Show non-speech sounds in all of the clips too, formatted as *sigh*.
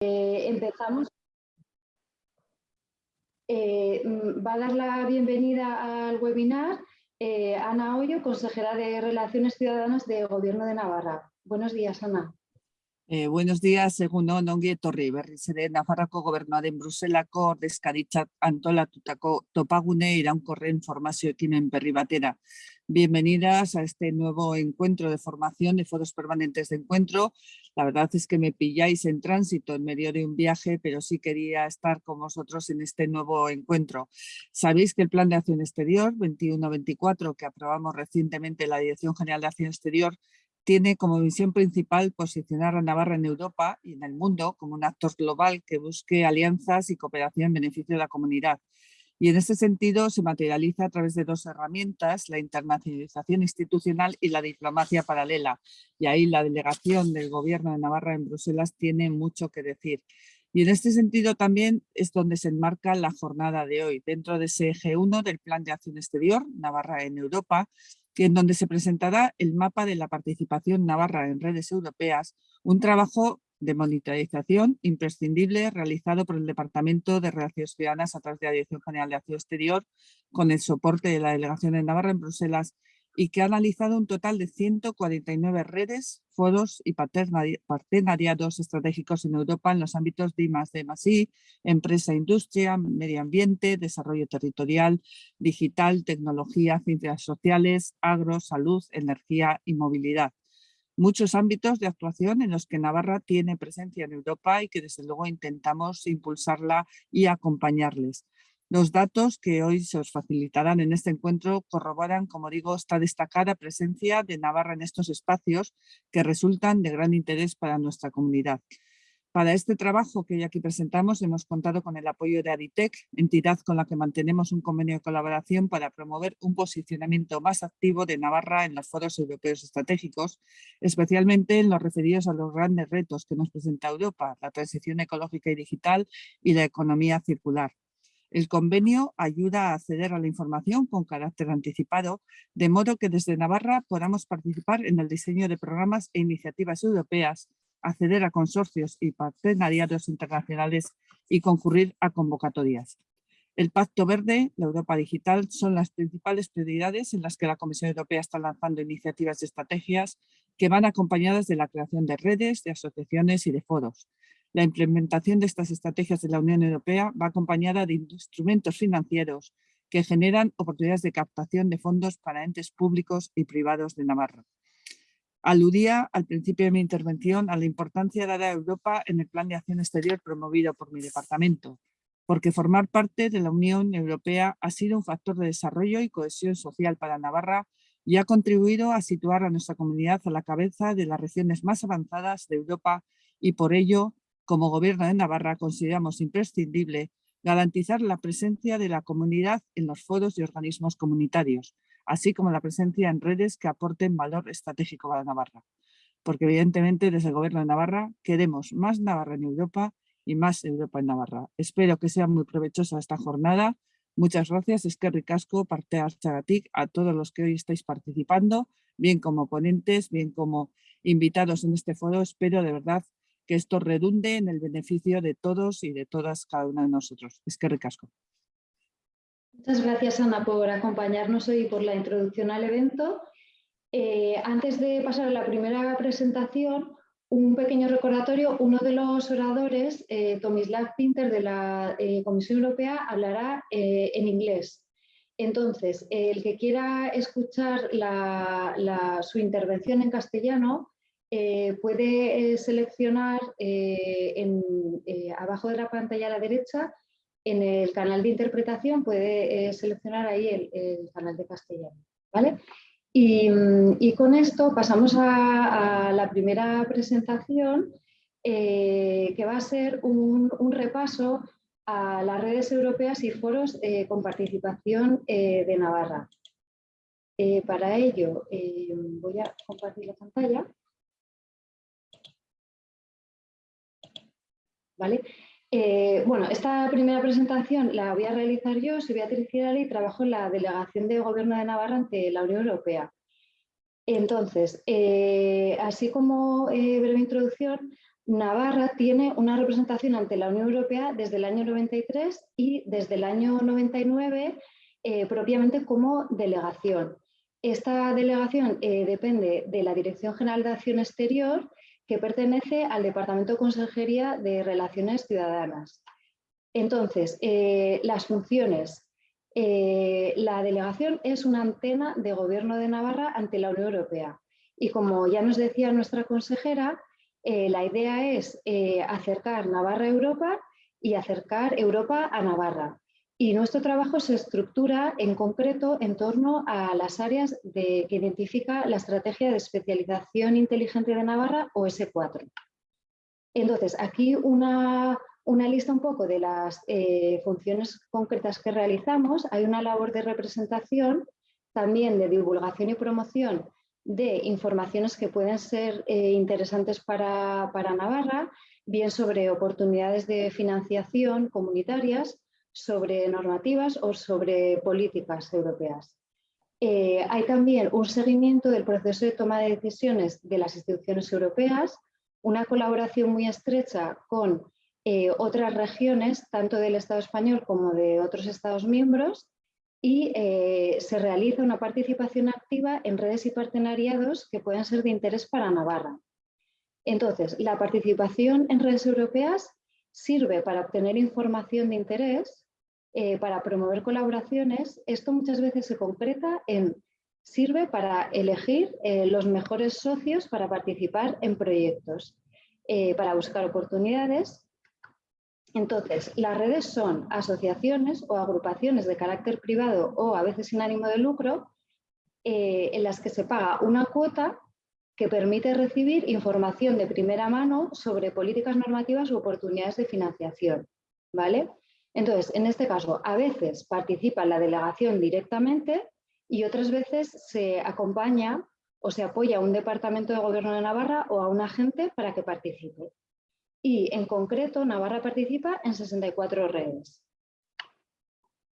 Eh, empezamos. Eh, mm, va a dar la bienvenida al webinar eh, Ana Hoyo, consejera de Relaciones Ciudadanas de Gobierno de Navarra. Buenos días, Ana. Eh, buenos días, egun on, ongi etorri berriz ere Nafarroko gobernuaren Bruselako ordezkaritzat antolatutako topagune iraunkorren formazio ekimen berri batera. Bienvenidas a este nuevo encuentro de formación de foros permanentes de encuentro. La verdad es que me pilláis en tránsito en medio de un viaje, pero sí quería estar con vosotros en este nuevo encuentro. Sabéis que el Plan de Acción Exterior 21-24 que aprobamos recientemente la Dirección General de Acción Exterior tiene como misión principal posicionar a Navarra en Europa y en el mundo como un actor global que busque alianzas y cooperación en beneficio de la comunidad. Y en este sentido se materializa a través de dos herramientas, la internacionalización institucional y la diplomacia paralela. Y ahí la delegación del Gobierno de Navarra en Bruselas tiene mucho que decir. Y en este sentido también es donde se enmarca la jornada de hoy, dentro de ese eje 1 del Plan de Acción Exterior, Navarra en Europa, en donde se presentará el mapa de la participación navarra en redes europeas, un trabajo de monitorización imprescindible realizado por el Departamento de Relaciones Ciudadanas a través de la Dirección General de Acción Exterior con el soporte de la Delegación de Navarra en Bruselas y que ha analizado un total de 149 redes, foros y partenariados estratégicos en Europa en los ámbitos de I+D+I, empresa, industria, medio ambiente, desarrollo territorial, digital, tecnología, ciencias sociales, agro, salud, energía y movilidad. Muchos ámbitos de actuación en los que Navarra tiene presencia en Europa y que desde luego intentamos impulsarla y acompañarles. Los datos que hoy se os facilitarán en este encuentro corroboran, como digo, esta destacada presencia de Navarra en estos espacios que resultan de gran interés para nuestra comunidad. Para este trabajo que hoy aquí presentamos hemos contado con el apoyo de Aditec, entidad con la que mantenemos un convenio de colaboración para promover un posicionamiento más activo de Navarra en los foros europeos estratégicos, especialmente en los referidos a los grandes retos que nos presenta Europa, la transición ecológica y digital y la economía circular. El convenio ayuda a acceder a la información con carácter anticipado, de modo que desde Navarra podamos participar en el diseño de programas e iniciativas europeas, acceder a consorcios y partenariados internacionales y concurrir a convocatorias. El Pacto Verde, la Europa Digital, son las principales prioridades en las que la Comisión Europea está lanzando iniciativas y estrategias que van acompañadas de la creación de redes, de asociaciones y de foros. La implementación de estas estrategias de la Unión Europea va acompañada de instrumentos financieros que generan oportunidades de captación de fondos para entes públicos y privados de Navarra. Aludía al principio de mi intervención a la importancia dada a Europa en el Plan de Acción Exterior promovido por mi departamento, porque formar parte de la Unión Europea ha sido un factor de desarrollo y cohesión social para Navarra y ha contribuido a situar a nuestra comunidad a la cabeza de las regiones más avanzadas de Europa y por ello como Gobierno de Navarra consideramos imprescindible garantizar la presencia de la comunidad en los foros y organismos comunitarios, así como la presencia en redes que aporten valor estratégico para Navarra. Porque evidentemente desde el Gobierno de Navarra queremos más Navarra en Europa y más Europa en Navarra. Espero que sea muy provechosa esta jornada. Muchas gracias, es que ricasco, parte a todos los que hoy estáis participando, bien como ponentes, bien como invitados en este foro. Espero de verdad que esto redunde en el beneficio de todos y de todas cada una de nosotros. Es que recasco. Muchas gracias Ana por acompañarnos hoy y por la introducción al evento. Eh, antes de pasar a la primera presentación, un pequeño recordatorio, uno de los oradores, eh, Tomislav Pinter de la eh, Comisión Europea, hablará eh, en inglés. Entonces, el que quiera escuchar su intervención en castellano, eh, puede eh, seleccionar eh, abajo de la pantalla a la derecha, en el canal de interpretación, puede seleccionar ahí el, canal de castellano. ¿vale? Y, con esto pasamos a, la primera presentación, que va a ser un, repaso a las redes europeas y foros con participación de Navarra. para ello voy a compartir la pantalla. Eh, bueno, esta primera presentación la voy a realizar yo, soy Beatriz Girali y trabajo en la Delegación de Gobierno de Navarra ante la Unión Europea. Entonces, eh, así como eh, breve introducción, Navarra tiene una representación ante la Unión Europea desde el año 93 y desde el año 99 eh, propiamente como delegación. Esta delegación depende de la Dirección General de Acción Exterior que pertenece al Departamento de Consejería de Relaciones Ciudadanas. Entonces, eh, las funciones. la delegación es una antena de Gobierno de Navarra ante la Unión Europea. Y como ya nos decía nuestra consejera, eh, la idea es eh, acercar Navarra a Europa y acercar Europa a Navarra. Y nuestro trabajo se estructura en concreto en torno a las áreas que identifica la Estrategia de Especialización Inteligente de Navarra o S4. Entonces, aquí una, lista un poco de las eh, funciones concretas que realizamos. Hay una labor de representación, también de divulgación y promoción de informaciones que pueden ser eh, interesantes para, Navarra, bien sobre oportunidades de financiación comunitarias, sobre normativas o sobre políticas europeas. Eh, hay también un seguimiento del proceso de toma de decisiones de las instituciones europeas, una colaboración muy estrecha con eh, otras regiones, tanto del Estado español como de otros Estados miembros, y eh, se realiza una participación activa en redes y partenariados que pueden ser de interés para Navarra. Entonces, la participación en redes europeas sirve para obtener información de interés, eh, para promover colaboraciones. Esto muchas veces se concreta en sirve para elegir eh, los mejores socios para participar en proyectos, para buscar oportunidades entonces, las redes son asociaciones o agrupaciones de carácter privado o a veces sin ánimo de lucro eh, en las que se paga una cuota que permite recibir información de primera mano sobre políticas normativas u oportunidades de financiación. ¿vale? Entonces, en este caso, a veces participa la delegación directamente y otras veces se acompaña o se apoya a un departamento de gobierno de Navarra o a un agente para que participe y en concreto Navarra participa en 64 redes.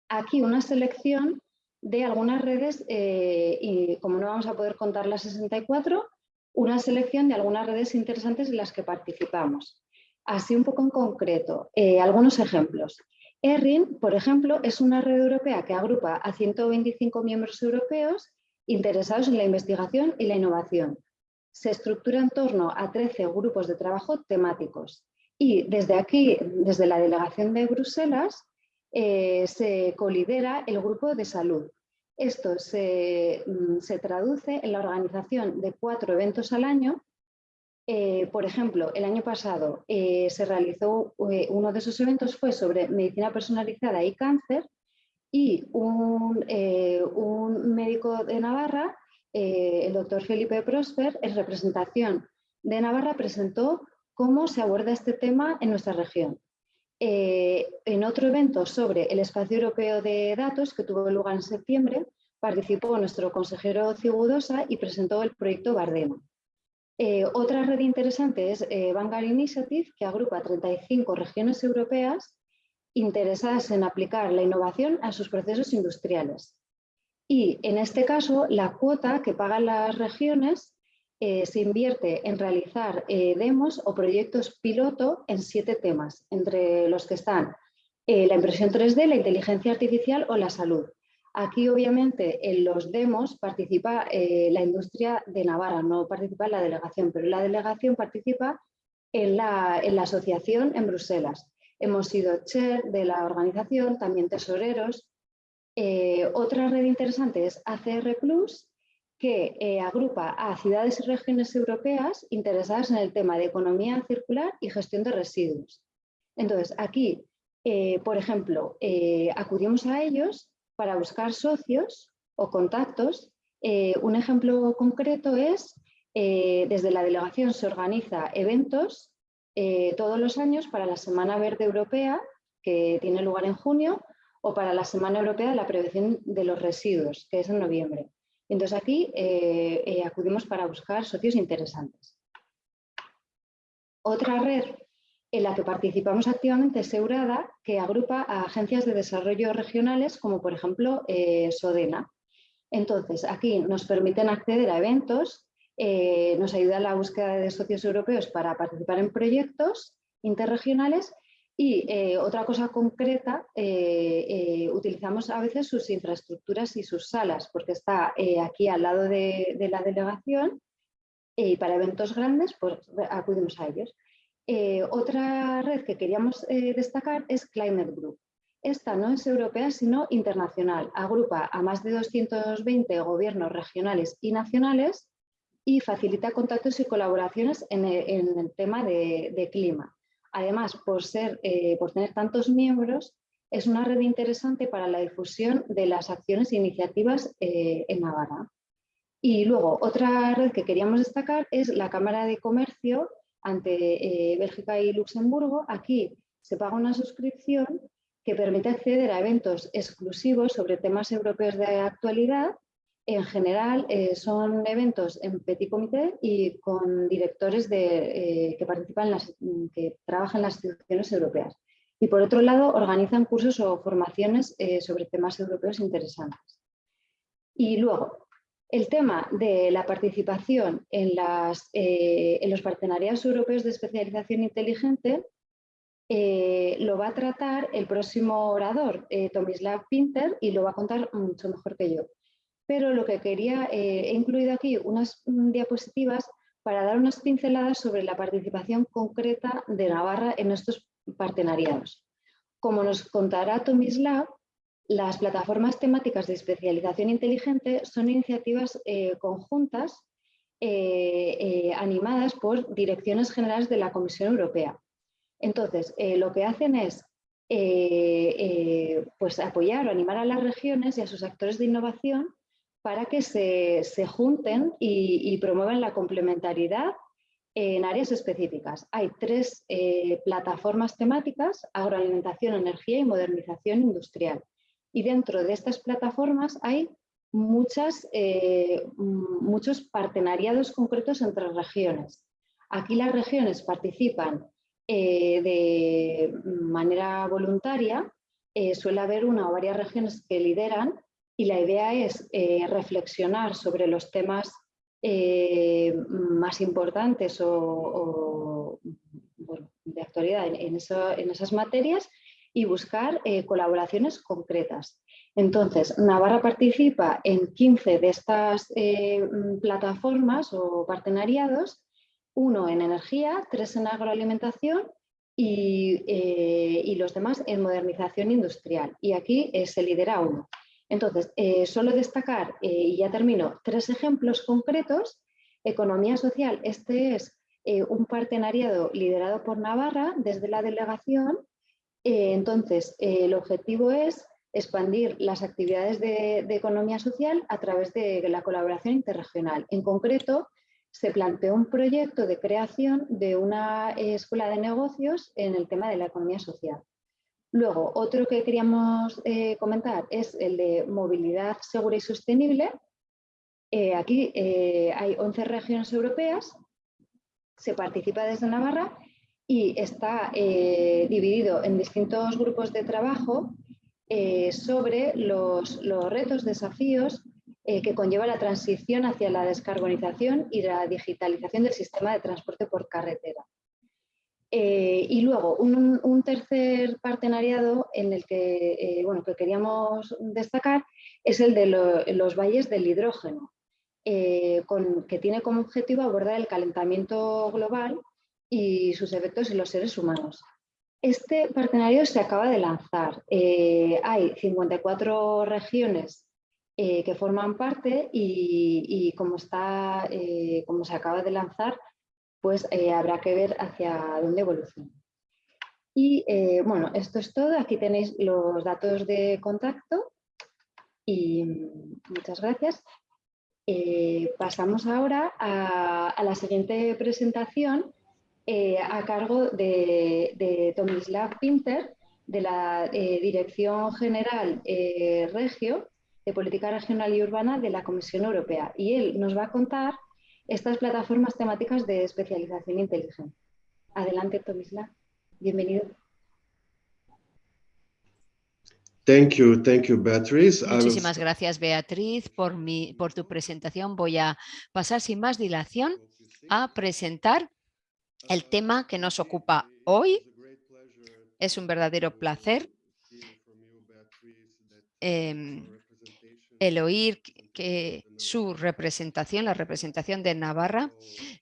Aquí una selección de algunas redes eh, y como no vamos a poder contar las 64, una selección de algunas redes interesantes en las que participamos. Así un poco en concreto, eh, algunos ejemplos. ERRIN, por ejemplo, es una red europea que agrupa a 125 miembros europeos interesados en la investigación y la innovación se estructura en torno a 13 grupos de trabajo temáticos. Y desde aquí, desde la delegación de Bruselas, eh, se colidera el grupo de salud. Esto se, mm, traduce en la organización de cuatro eventos al año. Eh, por ejemplo, el año pasado eh, se realizó, uno de esos eventos fue sobre medicina personalizada y cáncer y un, un médico de Navarra eh, el doctor Felipe Prosper, en representación de Navarra, presentó cómo se aborda este tema en nuestra región. Eh, en otro evento sobre el espacio europeo de datos que tuvo lugar en septiembre, participó nuestro consejero Cigudosa y presentó el proyecto Bardema. Eh, otra red interesante es Vanguard Initiative, que agrupa 35 regiones europeas interesadas en aplicar la innovación a sus procesos industriales. Y en este caso, la cuota que pagan las regiones eh, se invierte en realizar eh, demos o proyectos piloto en siete temas, entre los que están eh, la impresión 3D, la inteligencia artificial o la salud. Aquí, obviamente, en los demos participa la industria de Navarra, no participa la delegación, pero la delegación participa en la, en la asociación en Bruselas. Hemos sido chair de la organización, también tesoreros, eh, otra red interesante es ACR Plus, que eh, agrupa a ciudades y regiones europeas interesadas en el tema de economía circular y gestión de residuos. Entonces, aquí, eh, por ejemplo, acudimos a ellos para buscar socios o contactos. un ejemplo concreto es, desde la delegación se organiza eventos todos los años para la Semana Verde Europea, que tiene lugar en junio, o para la Semana Europea de la Prevención de los Residuos, que es en noviembre. Entonces aquí eh, eh, acudimos para buscar socios interesantes. Otra red en la que participamos activamente es Eurada, que agrupa a agencias de desarrollo regionales como por ejemplo eh, Sodena. Entonces aquí nos permiten acceder a eventos nos ayuda en la búsqueda de socios europeos para participar en proyectos interregionales y otra cosa concreta, utilizamos a veces sus infraestructuras y sus salas, porque está aquí al lado de, de la delegación y para eventos grandes pues acudimos a ellos. Eh, otra red que queríamos eh, destacar es Climate Group. Esta no es europea, sino internacional. Agrupa a más de 220 gobiernos regionales y nacionales y facilita contactos y colaboraciones en el, tema de, clima. Además, por, ser, eh, por tener tantos miembros, es una red interesante para la difusión de las acciones e iniciativas en Navarra. Y luego, otra red que queríamos destacar es la Cámara de Comercio ante eh, Bélgica y Luxemburgo. Aquí se paga una suscripción que permite acceder a eventos exclusivos sobre temas europeos de actualidad. En general eh, son eventos en petit comité y con directores eh, que participan, las, que trabajan en las instituciones europeas. Y por otro lado, organizan cursos o formaciones sobre temas europeos interesantes. Y luego, el tema de la participación en, eh, los partenariados europeos de especialización inteligente eh, lo va a tratar el próximo orador, eh, Tomislav Pinter, y lo va a contar mucho mejor que yo. Pero lo que quería, he incluido aquí unas mm, diapositivas para dar unas pinceladas sobre la participación concreta de Navarra en estos partenariados. Como nos contará Tomislav, las plataformas temáticas de especialización inteligente son iniciativas eh, conjuntas eh, eh, animadas por direcciones generales de la Comisión Europea. Entonces, lo que hacen es pues apoyar o animar a las regiones y a sus actores de innovación para que se, junten y, promuevan la complementariedad en áreas específicas. Hay tres plataformas temáticas, agroalimentación, energía y modernización industrial. Y dentro de estas plataformas hay muchas, eh, muchos partenariados concretos entre regiones. Aquí las regiones participan eh, de manera voluntaria, eh, suele haber una o varias regiones que lideran y la idea es reflexionar sobre los temas más importantes o, de actualidad en, en esas materias y buscar eh, colaboraciones concretas. Entonces, Navarra participa en 15 de estas eh, mm, plataformas o partenariados, uno en energía, tres en agroalimentación y, eh, los demás en modernización industrial. Y aquí se lidera uno. Entonces, solo destacar, y ya termino, tres ejemplos concretos. Economía social, este es un partenariado liderado por Navarra desde la delegación eh, entonces, eh, el objetivo es expandir las actividades de, economía social a través de la colaboración interregional. En concreto, se planteó un proyecto de creación de una escuela de negocios en el tema de la economía social. Luego, otro que queríamos eh, comentar es el de movilidad segura y sostenible. aquí hay 11 regiones europeas, se participa desde Navarra y está eh, dividido en distintos grupos de trabajo eh, sobre los, retos, desafíos eh, que conlleva la transición hacia la descarbonización y la digitalización del sistema de transporte por carretera. y luego, un, tercer partenariado en el que, bueno, que queríamos destacar es el de los valles del hidrógeno, que tiene como objetivo abordar el calentamiento global y sus efectos en los seres humanos. Este partenario se acaba de lanzar. Eh, hay 54 regiones eh, que forman parte y, como, está, eh, como se acaba de lanzar, pues habrá que ver hacia dónde evoluciona. Y bueno, esto es todo. Aquí tenéis los datos de contacto y muchas gracias. pasamos ahora a la siguiente presentación eh, a cargo de, Tomislav Pinter, de la eh, Dirección General eh, Regio de Política Regional y Urbana de la Comisión Europea. Y él nos va a contar estas plataformas temáticas de especialización inteligente. Adelante, Tomislav. Bienvenido. Thank you, thank you, Beatriz. Muchísimas gracias, Beatriz, por, mi, por tu presentación. Voy a pasar sin más dilación a presentar el tema que nos ocupa hoy. Es un verdadero placer em, el oír que su representación, la representación de Navarra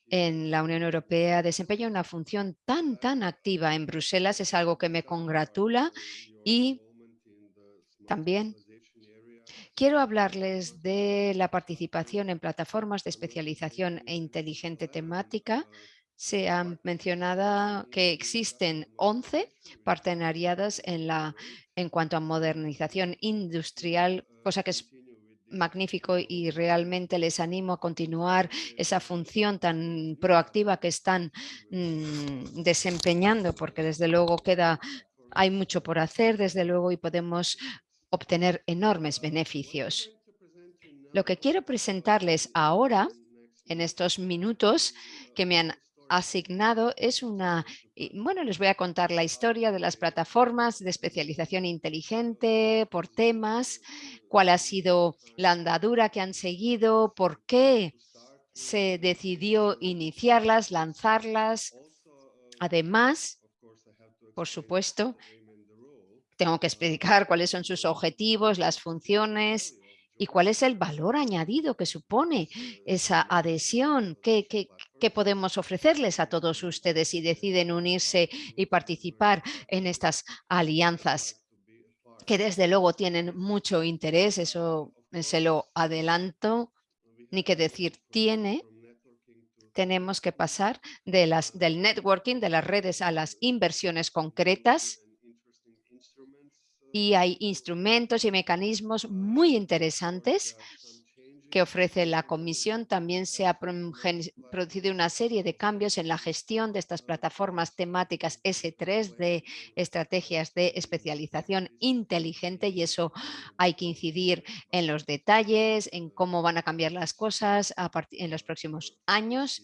en la Unión Europea desempeña una función tan, tan activa en Bruselas. Es algo que me congratula y también quiero hablarles de la participación en plataformas de especialización e inteligente temática. Se han mencionado que existen 11 partenariadas en, la, en cuanto a modernización industrial, cosa que es magnífico y realmente les animo a continuar esa función tan proactiva que están mm, desempeñando porque desde luego queda hay mucho por hacer desde luego y podemos obtener enormes beneficios. Lo que quiero presentarles ahora, en estos minutos que me han asignado, es una... Bueno, les voy a contar la historia de las plataformas de especialización inteligente por temas, cuál ha sido la andadura que han seguido, por qué se decidió iniciarlas, lanzarlas. Además, por supuesto, tengo que explicar cuáles son sus objetivos, las funciones y cuál es el valor añadido que supone esa adhesión, qué, podemos ofrecerles a todos ustedes si deciden unirse y participar en estas alianzas que desde luego tienen mucho interés, eso se lo adelanto, ni que decir tiene, tenemos que pasar del networking, de las redes a las inversiones concretas. Y hay instrumentos y mecanismos muy interesantes que ofrece la Comisión. También se ha producido una serie de cambios en la gestión de estas plataformas temáticas S3 de estrategias de especialización inteligente y eso hay que incidir en los detalles, en cómo van a cambiar las cosas en los próximos años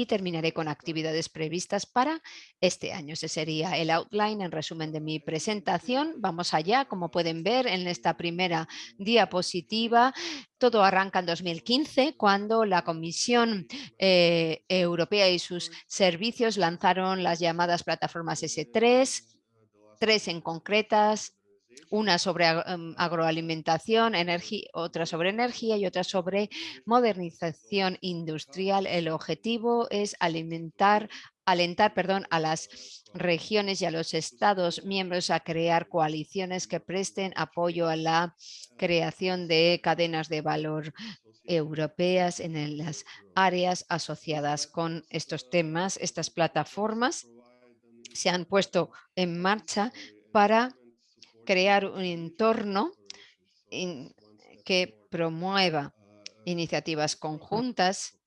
y terminaré con actividades previstas para este año. Ese sería el outline en resumen de mi presentación. Vamos allá, como pueden ver en esta primera diapositiva. Todo arranca en 2015 cuando la Comisión eh, Europea y sus servicios lanzaron las llamadas plataformas S3, tres en concretas, una sobre em, agroalimentación, otra sobre energía y otra sobre modernización industrial. El objetivo es alimentar, alentar perdón, a las regiones y a los estados miembros a crear coaliciones que presten apoyo a la creación de cadenas de valor europeas en las áreas asociadas con estos temas. Estas plataformas se han puesto en marcha para crear un entorno que promueva iniciativas conjuntas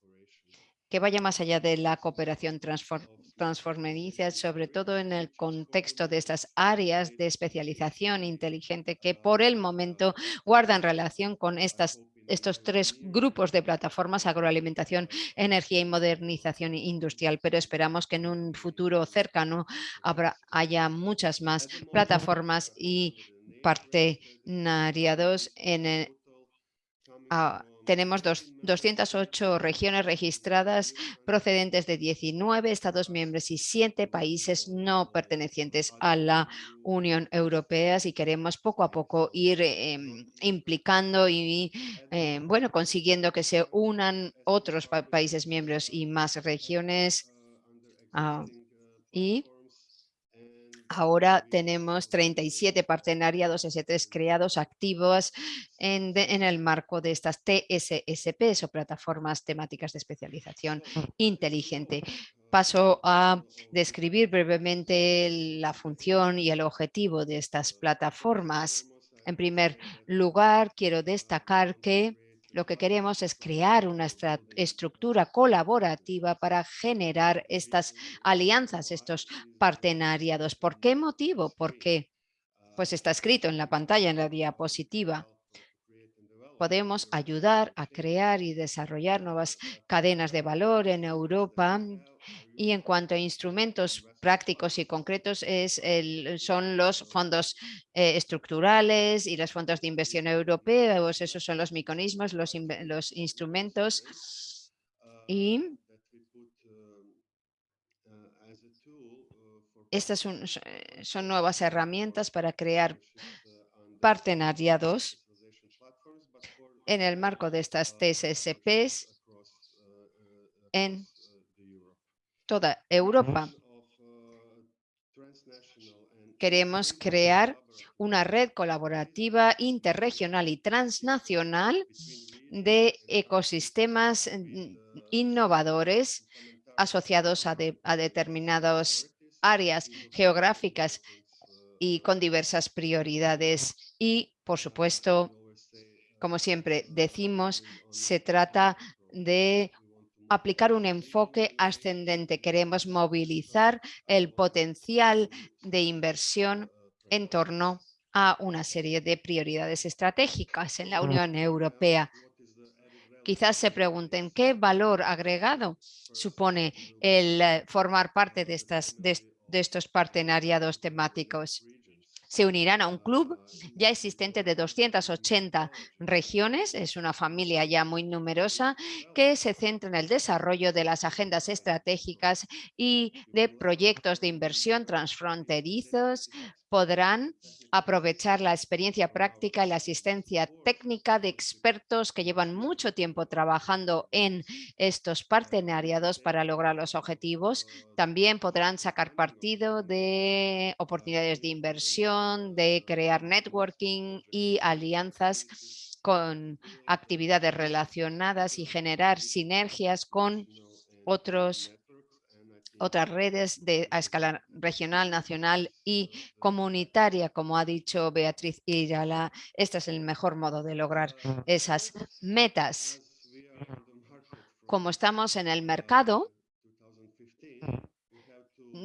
que vaya más allá de la cooperación transformadiza, sobre todo en el contexto de estas áreas de especialización inteligente que por el momento guardan relación con estas estos tres grupos de plataformas, agroalimentación, energía y modernización industrial, pero esperamos que en un futuro cercano habrá, haya muchas más plataformas y partenariados en el, tenemos dos, 208 regiones registradas procedentes de 19 Estados miembros y 7 países no pertenecientes a la Unión Europea y queremos poco a poco ir em, implicando y em, bueno, consiguiendo que se unan otros países miembros y más regiones. Ah, y Ahora tenemos 37 partenariados S3 creados activos en, el marco de estas TSSP o plataformas temáticas de especialización inteligente. Paso a describir brevemente la función y el objetivo de estas plataformas. En primer lugar, quiero destacar que lo que queremos es crear una estructura colaborativa para generar estas alianzas, estos partenariados. ¿Por qué motivo? Porque pues está escrito en la pantalla, en la diapositiva. Podemos ayudar a crear y desarrollar nuevas cadenas de valor en Europa. Y en cuanto a instrumentos prácticos y concretos es son los fondos eh, estructurales y los fondos de inversión europeos, esos son los mecanismos, los, los instrumentos. Y estas son, son nuevas herramientas para crear partenariados en el marco de estas TSSPs en toda Europa. Queremos crear una red colaborativa interregional y transnacional de ecosistemas mm, innovadores asociados a, a determinadas áreas geográficas y con diversas prioridades. Y, por supuesto, como siempre decimos, se trata de aplicar un enfoque ascendente. Queremos movilizar el potencial de inversión en torno a una serie de prioridades estratégicas en la Unión Europea. Quizás se pregunten qué valor agregado supone el eh, formar parte de, estas, de estos partenariados temáticos se unirán a un club ya existente de 280 regiones, es una familia ya muy numerosa que se centra en el desarrollo de las agendas estratégicas y de proyectos de inversión transfronterizos podrán aprovechar la experiencia práctica y la asistencia técnica de expertos que llevan mucho tiempo trabajando en estos partenariados para lograr los objetivos. También podrán sacar partido de oportunidades de inversión, de crear networking y alianzas con actividades relacionadas y generar sinergias con otros otras redes de, a escala regional, nacional y comunitaria, como ha dicho Beatriz Irala. Este es el mejor modo de lograr esas metas. Como estamos en el mercado,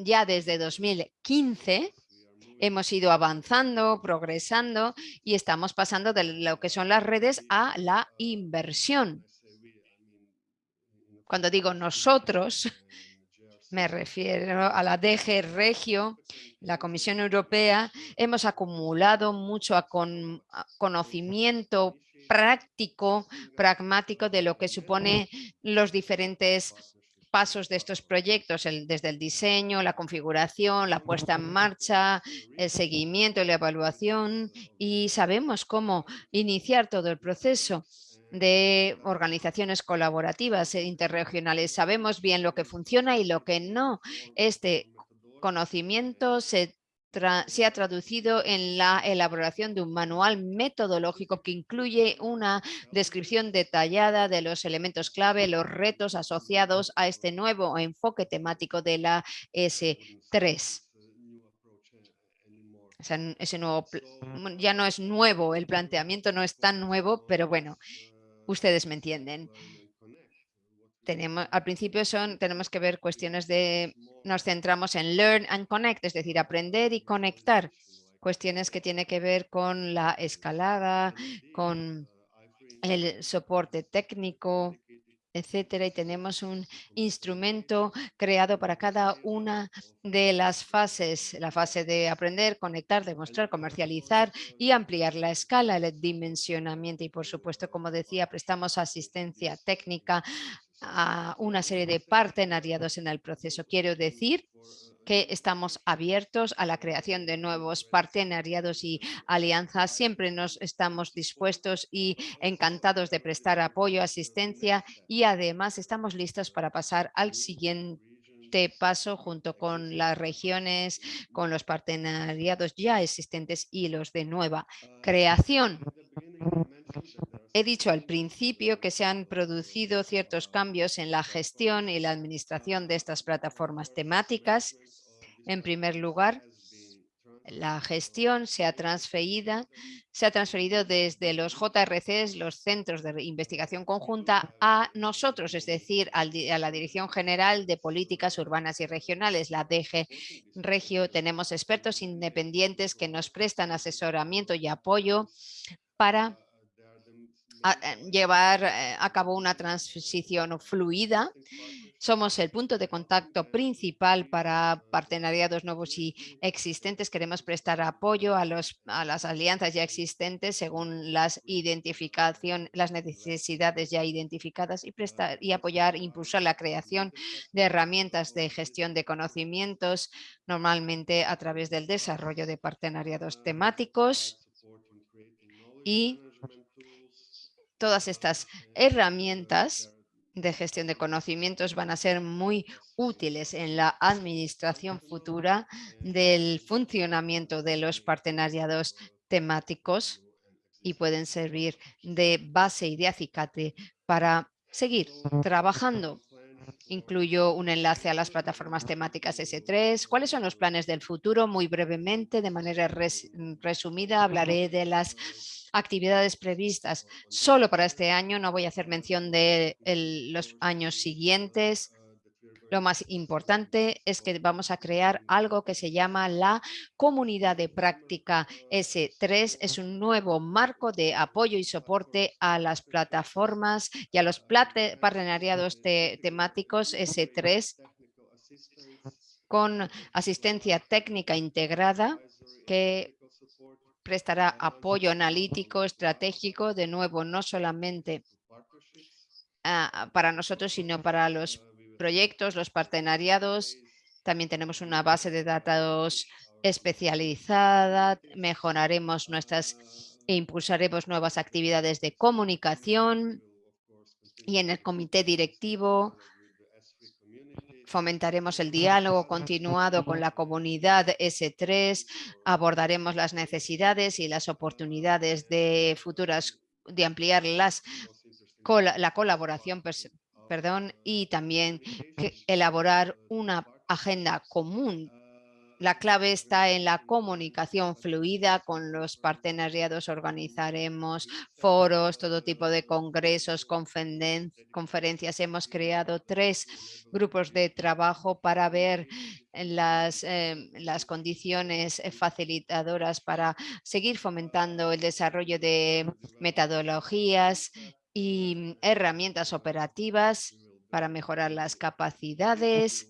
ya desde 2015 hemos ido avanzando, progresando y estamos pasando de lo que son las redes a la inversión. Cuando digo nosotros, me refiero a la DG Regio, la Comisión Europea, hemos acumulado mucho conocimiento práctico, pragmático de lo que supone los diferentes pasos de estos proyectos, desde el diseño, la configuración, la puesta en marcha, el seguimiento y la evaluación y sabemos cómo iniciar todo el proceso de organizaciones colaborativas e interregionales. Sabemos bien lo que funciona y lo que no. Este conocimiento se, se, ha traducido en la elaboración de un manual metodológico que incluye una descripción detallada de los elementos clave, los retos asociados a este nuevo enfoque temático de la S3. Ese nuevo, ya no es nuevo, el planteamiento no es tan nuevo, pero bueno, ustedes me entienden. Tenemos, al principio son, tenemos que ver cuestiones de, nos centramos en learn and connect, es decir, aprender y conectar. Cuestiones que tienen que ver con la escalada, con el soporte técnico, etcétera, y tenemos un instrumento creado para cada una de las fases, la fase de aprender, conectar, demostrar, comercializar y ampliar la escala, el dimensionamiento. Y por supuesto, como decía, prestamos asistencia técnica a una serie de partenariados en el proceso. Quiero decir que estamos abiertos a la creación de nuevos partenariados y alianzas. Siempre nos estamos dispuestos y encantados de prestar apoyo, asistencia y además estamos listos para pasar al siguiente paso junto con las regiones, con los partenariados ya existentes y los de nueva creación. He dicho al principio que se han producido ciertos cambios en la gestión y la administración de estas plataformas temáticas. En primer lugar, la gestión se ha, transferido, se ha transferido desde los JRCs, los Centros de Investigación Conjunta, a nosotros, es decir, a la Dirección General de Políticas Urbanas y Regionales, la DG Regio. Tenemos expertos independientes que nos prestan asesoramiento y apoyo para llevar a cabo una transición fluida somos el punto de contacto principal para partenariados nuevos y existentes. Queremos prestar apoyo a, los, a las alianzas ya existentes según las, identificación, las necesidades ya identificadas y, prestar, y apoyar, impulsar la creación de herramientas de gestión de conocimientos, normalmente a través del desarrollo de partenariados temáticos y todas estas herramientas de gestión de conocimientos van a ser muy útiles en la administración futura del funcionamiento de los partenariados temáticos y pueden servir de base y de acicate para seguir trabajando. Incluyo un enlace a las plataformas temáticas S3. ¿Cuáles son los planes del futuro? Muy brevemente, de manera resumida, hablaré de las actividades previstas solo para este año. No voy a hacer mención de los años siguientes. Lo más importante es que vamos a crear algo que se llama la Comunidad de Práctica S3. Es un nuevo marco de apoyo y soporte a las plataformas y a los partenariados temáticos S3 con asistencia técnica integrada que prestará apoyo analítico, estratégico, de nuevo, no solamente para nosotros, sino para los proyectos, los partenariados. También tenemos una base de datos especializada, mejoraremos nuestras e impulsaremos nuevas actividades de comunicación y en el comité directivo Fomentaremos el diálogo continuado con la comunidad S3, abordaremos las necesidades y las oportunidades de futuras, de ampliar las, la colaboración perdón, y también elaborar una agenda común la clave está en la comunicación fluida con los partenariados. Organizaremos foros, todo tipo de congresos, conferencias. Hemos creado tres grupos de trabajo para ver las, em, las condiciones facilitadoras para seguir fomentando el desarrollo de metodologías y herramientas operativas para mejorar las capacidades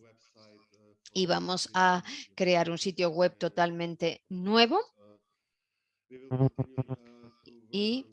y vamos a crear un sitio web totalmente nuevo y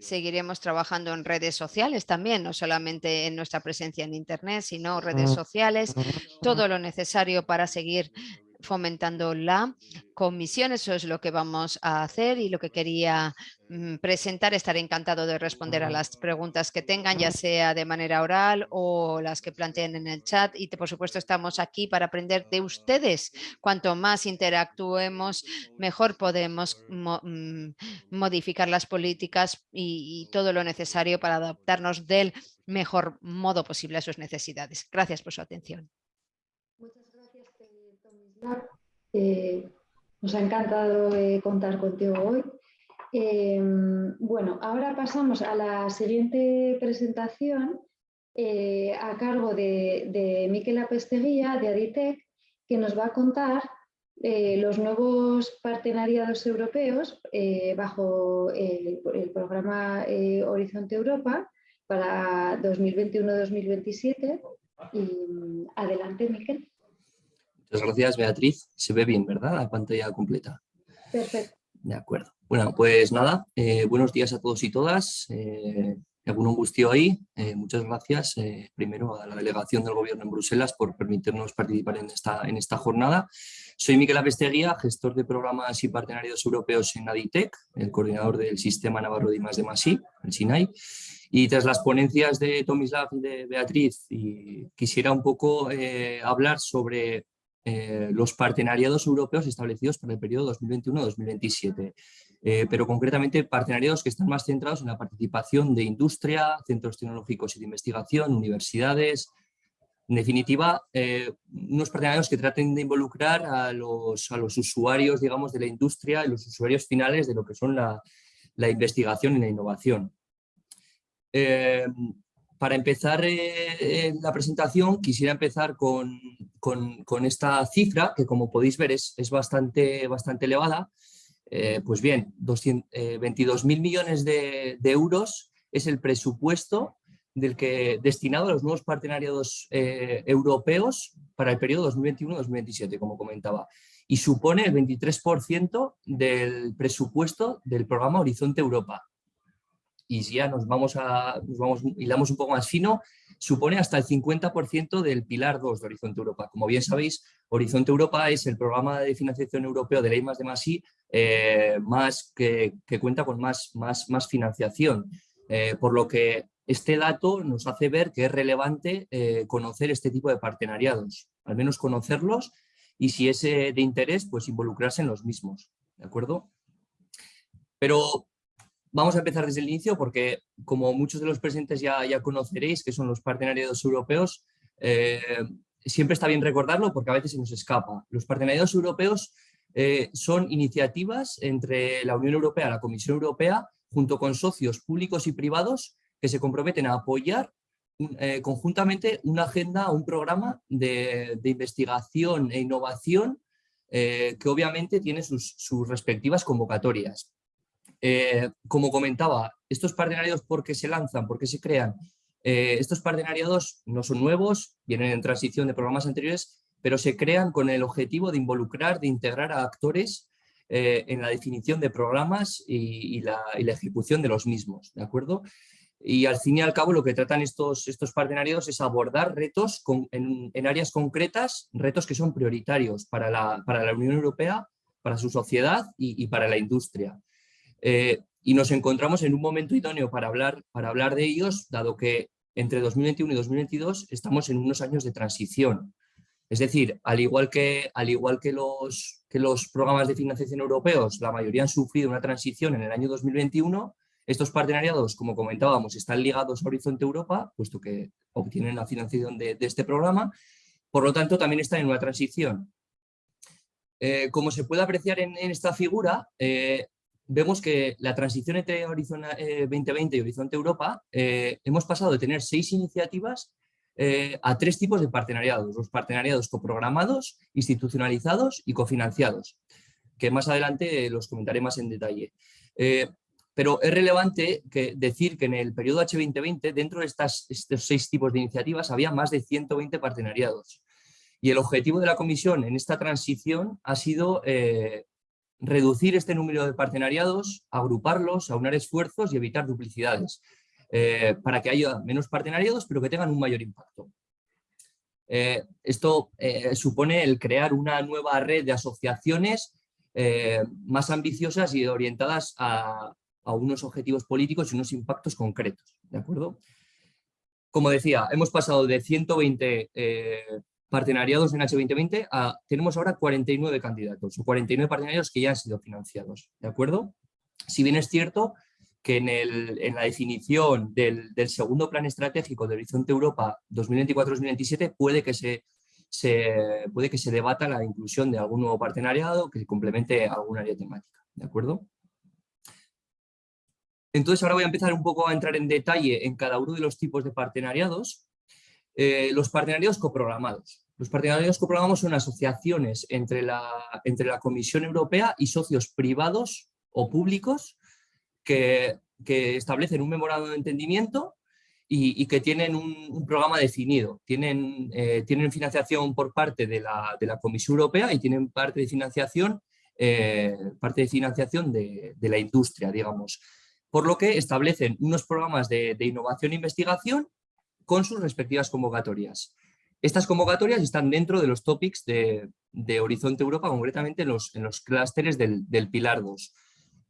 seguiremos trabajando en redes sociales también, no solamente en nuestra presencia en Internet, sino redes sociales, todo lo necesario para seguir fomentando la comisión. Eso es lo que vamos a hacer y lo que quería mm, presentar. Estaré encantado de responder a las preguntas que tengan, ya sea de manera oral o las que planteen en el chat. Y por supuesto estamos aquí para aprender de ustedes. Cuanto más interactuemos, mejor podemos mm, modificar las políticas y, y todo lo necesario para adaptarnos del mejor modo posible a sus necesidades. Gracias por su atención. Eh, nos ha encantado eh, contar contigo hoy. Eh, bueno, ahora pasamos a la siguiente presentación a cargo de, de Miquel Apesteguía de Aditec, que nos va a contar los nuevos partenariados europeos bajo el, el programa Horizonte Europa para 2021-2027. Adelante, Miquel. Muchas gracias, Beatriz. Se ve bien, ¿verdad? La pantalla completa. Perfecto. De acuerdo. Bueno, pues nada, eh, buenos días a todos y todas. Eh, algún angustio ahí. Eh, muchas gracias eh, primero a la delegación del Gobierno en Bruselas por permitirnos participar en esta, en esta jornada. Soy Miquel Apesteguía, gestor de programas y partenarios europeos en Aditec, el coordinador del Sistema Navarro de I+, de Masí, el SINAI. Y tras las ponencias de Tomislav y de Beatriz, y quisiera un poco hablar sobre eh, los partenariados europeos establecidos para el periodo 2021-2027, eh, pero concretamente partenariados que están más centrados en la participación de industria, centros tecnológicos y de investigación, universidades, en definitiva, eh, unos partenariados que traten de involucrar a los, a los, usuarios, digamos, de la industria y los usuarios finales de lo que son la, la investigación y la innovación. Para empezar eh, la presentación quisiera empezar con, con, esta cifra que como podéis ver es, es bastante, bastante elevada. Eh, pues bien, 22.000 millones de, de, euros es el presupuesto del que, destinado a los nuevos partenariados eh, europeos para el periodo 2021-2027, como comentaba, y supone el 23% del presupuesto del programa Horizonte Europa. Y si ya nos vamos a, nos vamos, hilamos un poco más fino, supone hasta el 50% del pilar 2 de Horizonte Europa. Como bien sabéis, Horizonte Europa es el programa de financiación europeo de ley más de más eh, más que, cuenta con más, más, más financiación. Eh, por lo que este dato nos hace ver que es relevante eh, conocer este tipo de partenariados, al menos conocerlos y si es de interés, pues involucrarse en los mismos, ¿de acuerdo? Pero vamos a empezar desde el inicio porque como muchos de los presentes ya, ya conoceréis, que son los partenariados europeos, eh, siempre está bien recordarlo porque a veces se nos escapa. Los partenariados europeos eh, son iniciativas entre la Unión Europea, la Comisión Europea, junto con socios públicos y privados que se comprometen a apoyar eh, conjuntamente una agenda, un programa de, investigación e innovación que obviamente tiene sus, respectivas convocatorias. Eh, como comentaba, estos partenariados, ¿por qué se lanzan? ¿Por qué se crean? estos partenariados no son nuevos, vienen en transición de programas anteriores, pero se crean con el objetivo de involucrar, de integrar a actores en la definición de programas y, la, y, la, ejecución de los mismos, ¿de acuerdo? Y al fin y al cabo lo que tratan estos, estos partenariados es abordar retos en, áreas concretas, retos que son prioritarios para la, para la Unión Europea, para su sociedad y, para la industria. Eh, y nos encontramos en un momento idóneo para hablar, para hablar de ellos, dado que entre 2021 y 2022 estamos en unos años de transición. Es decir, al igual que, al igual que, los, que los programas de financiación europeos, la mayoría han sufrido una transición en el año 2021, estos partenariados, como comentábamos, están ligados a Horizonte Europa, puesto que obtienen la financiación de, este programa, por lo tanto también están en una transición. Eh, como se puede apreciar en, esta figura, eh, vemos que la transición entre Horizonte 2020 y Horizonte Europa, eh, hemos pasado de tener seis iniciativas a tres tipos de partenariados, los partenariados coprogramados, institucionalizados y cofinanciados, que más adelante los comentaré más en detalle. Pero es relevante que decir que en el periodo H2020, dentro de estas, estos seis tipos de iniciativas, había más de 120 partenariados. Y el objetivo de la Comisión en esta transición ha sido eh, reducir este número de partenariados, agruparlos, aunar esfuerzos y evitar duplicidades, eh, para que haya menos partenariados, pero que tengan un mayor impacto. Eh, esto supone el crear una nueva red de asociaciones más ambiciosas y orientadas a, a unos objetivos políticos y unos impactos concretos, ¿de acuerdo? Como decía, hemos pasado de 120 eh, partenariados en H2020 a, tenemos ahora 49 candidatos o 49 partenariados que ya han sido financiados, ¿de acuerdo? Si bien es cierto que en, la definición del, segundo plan estratégico de Horizonte Europa 2024-2027 puede que se, puede que se debata la inclusión de algún nuevo partenariado que complemente algún área temática, ¿de acuerdo? Entonces ahora voy a empezar un poco a entrar en detalle en cada uno de los tipos de partenariados. Eh, los partenariados coprogramados. Los partenariados coprogramados son asociaciones entre la, entre la Comisión Europea y socios privados o públicos que, establecen un memorando de entendimiento y, que tienen un, programa definido. Tienen, eh, tienen financiación por parte de la, Comisión Europea y tienen parte de financiación, eh, parte de, financiación de, de la industria, digamos por lo que establecen unos programas de, innovación e investigación con sus respectivas convocatorias. Estas convocatorias están dentro de los topics de, Horizonte Europa, concretamente en los, en los clústeres del, Pilar 2.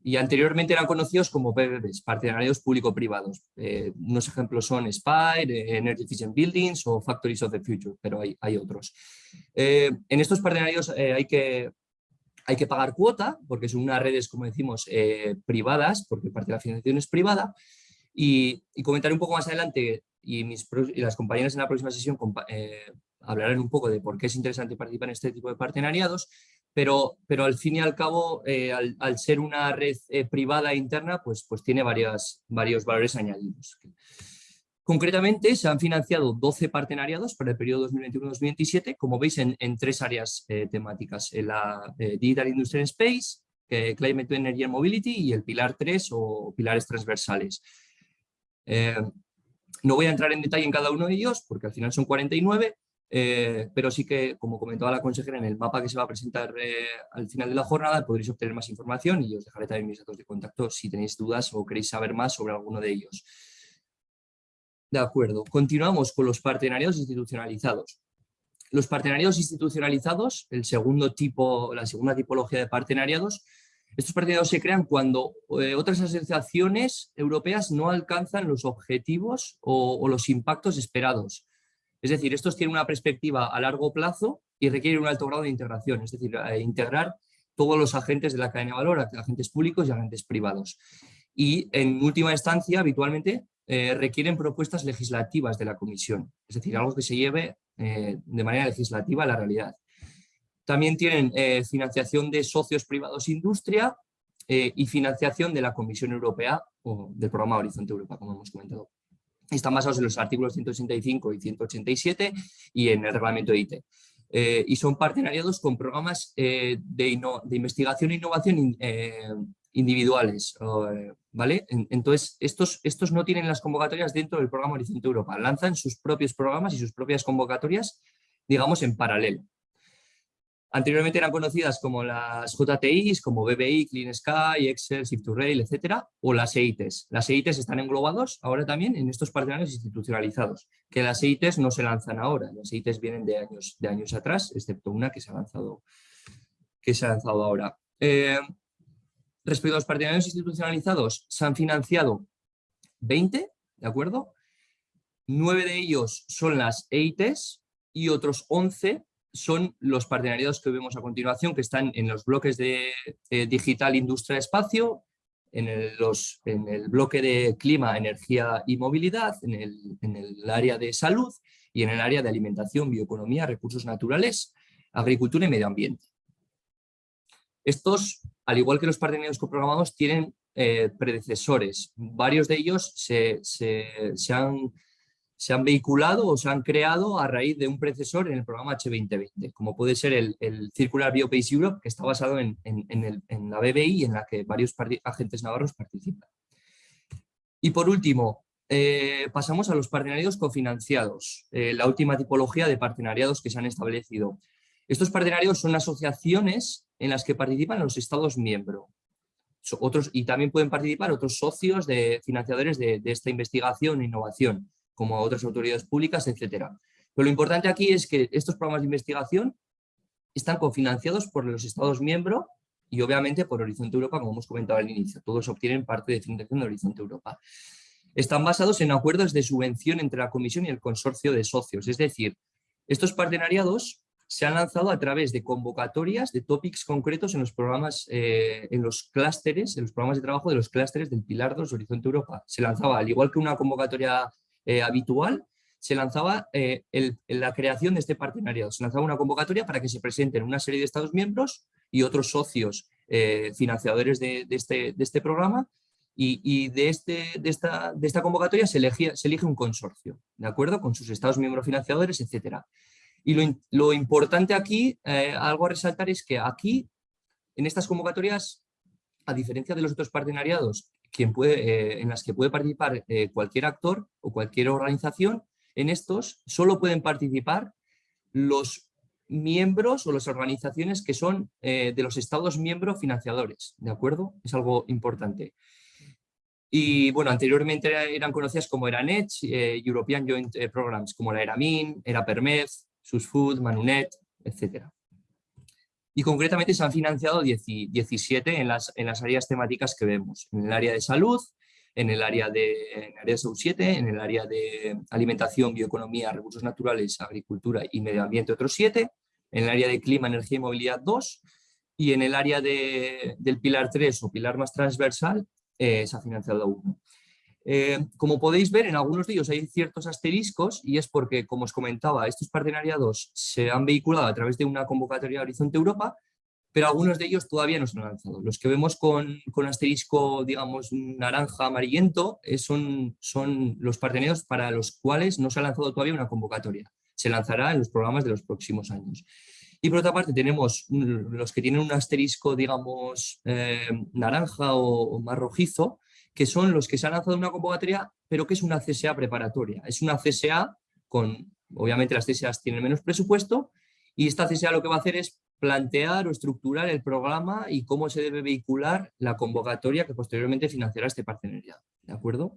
Y anteriormente eran conocidos como PPPs, partenarios público-privados. Eh, unos ejemplos son Spire, Energy Efficient Buildings o Factories of the Future, pero hay, hay otros. Eh, en estos partenarios eh, hay que hay que pagar cuota, porque son unas redes, como decimos, eh, privadas, porque parte de la financiación es privada, y, comentaré un poco más adelante, y, mis, y las compañeras en la próxima sesión eh, hablarán un poco de por qué es interesante participar en este tipo de partenariados, pero, pero al fin y al cabo, eh, al, ser una red privada interna, pues, pues tiene varias, varios valores añadidos. Concretamente, se han financiado 12 partenariados para el periodo 2021-2027, como veis, en, tres áreas eh, temáticas. En la eh, Digital Industry Space, Climate Energy and Mobility y el Pilar 3 o pilares transversales. No voy a entrar en detalle en cada uno de ellos, porque al final son 49, eh, pero sí que, como comentaba la consejera, en el mapa que se va a presentar eh, al final de la jornada podréis obtener más información y os dejaré también mis datos de contacto si tenéis dudas o queréis saber más sobre alguno de ellos. De acuerdo, continuamos con los partenariados institucionalizados. Los partenariados institucionalizados, el segundo tipo, la segunda tipología de partenariados, estos partenariados se crean cuando eh, otras asociaciones europeas no alcanzan los objetivos o los impactos esperados es decir, estos tienen una perspectiva a largo plazo y requieren un alto grado de integración, es decir, eh, integrar todos los agentes de la cadena de valor, agentes públicos y agentes privados. Y en última instancia, habitualmente, eh, requieren propuestas legislativas de la Comisión, es decir, algo que se lleve de manera legislativa a la realidad. También tienen financiación de socios privados industria y financiación de la Comisión Europea o del programa Horizonte Europa, como hemos comentado. Están basados en los artículos 185 y 187 y en el reglamento de IT. Eh, y son partenariados con programas eh, de, investigación e innovación eh, individuales. ¿vale? Entonces, estos, estos no tienen las convocatorias dentro del programa Horizonte Europa. Lanzan sus propios programas y sus propias convocatorias, digamos, en paralelo. Anteriormente eran conocidas como las JTIs, como BBI, Clean Sky, Excel, Shift2Rail, etcétera, o las EITs. Las EITs están englobados ahora también en estos partenarios institucionalizados, que las EITs no se lanzan ahora, las EITs vienen de años, de años atrás, excepto una que se ha lanzado, que se ha lanzado ahora. Eh, respecto a los partenarios institucionalizados, se han financiado 20, ¿de acuerdo? Nueve de ellos son las EITs y otros 11 son los partenariados que vemos a continuación, que están en los bloques de digital, industria, espacio, en el, bloque de clima, energía y movilidad, en el, área de salud y en el área de alimentación, bioeconomía, recursos naturales, agricultura y medio ambiente. Estos, al igual que los partenariados coprogramados, tienen eh, predecesores. Varios de ellos se, se han se han vehiculado o se han creado a raíz de un predecesor en el programa H2020, como puede ser el, Circular Biopace Europe, que está basado en, la BBI en la que varios agentes navarros participan. Y por último, eh, pasamos a los partenariados cofinanciados, eh, la última tipología de partenariados que se han establecido. Estos partenariados son asociaciones en las que participan los Estados miembros. Otros, y también pueden participar otros socios de financiadores de esta investigación e innovación como otras autoridades públicas, etcétera. Pero lo importante aquí es que estos programas de investigación están cofinanciados por los Estados miembros y obviamente por Horizonte Europa, como hemos comentado al inicio. Todos obtienen parte de financiación de Horizonte Europa. Están basados en acuerdos de subvención entre la Comisión y el consorcio de socios. Es decir, estos partenariados se han lanzado a través de convocatorias de topics concretos en los programas, eh, en los clústeres, en los programas de trabajo de los clústeres del Pilar 2 Horizonte Europa. Se lanzaba, al igual que una convocatoria eh, habitual, se lanzaba eh, la creación de este partenariado. Se lanzaba una convocatoria para que se presenten una serie de Estados miembros y otros socios eh, financiadores de, este, de, este, programa y, de, este, de, esta, convocatoria se, elige un consorcio, ¿de acuerdo? Con sus Estados miembros financiadores, etcétera. Y lo importante aquí, algo a resaltar es que aquí, en estas convocatorias, a diferencia de los otros partenariados eh, en las que puede participar eh, cualquier actor o cualquier organización, en estos solo pueden participar los miembros o las organizaciones que son eh, de los estados miembros financiadores, ¿de acuerdo? Es algo importante. Y bueno, anteriormente eran conocidas como ERANET, European Joint Programs, como la ERAMIN, ERAPERMED, SUSFOOD, MANUNET, etcétera y concretamente se han financiado 17 en las, en las áreas temáticas que vemos, en el área de salud, en el área de, en el área de 7, en el área de alimentación, bioeconomía, recursos naturales, agricultura y medio ambiente otros 7, en el área de clima, energía y movilidad 2 y en el área de, del pilar 3 o pilar más transversal eh, se ha financiado 1. Eh, como podéis ver, en algunos de ellos hay ciertos asteriscos y es porque, como os comentaba, estos partenariados se han vehiculado a través de una convocatoria de Horizonte Europa, pero algunos de ellos todavía no se han lanzado. Los que vemos con, con asterisco, digamos, naranja, amarillento, son, son los partenariados para los cuales no se ha lanzado todavía una convocatoria. Se lanzará en los programas de los próximos años. Y por otra parte tenemos los que tienen un asterisco, digamos, eh, naranja o más rojizo, que son los que se han lanzado una convocatoria, pero que es una CSA preparatoria. Es una CSA con, obviamente las CSAs tienen menos presupuesto, y esta CSA lo que va a hacer es plantear o estructurar el programa y cómo se debe vehicular la convocatoria que posteriormente financiará este partenariado. ¿De acuerdo?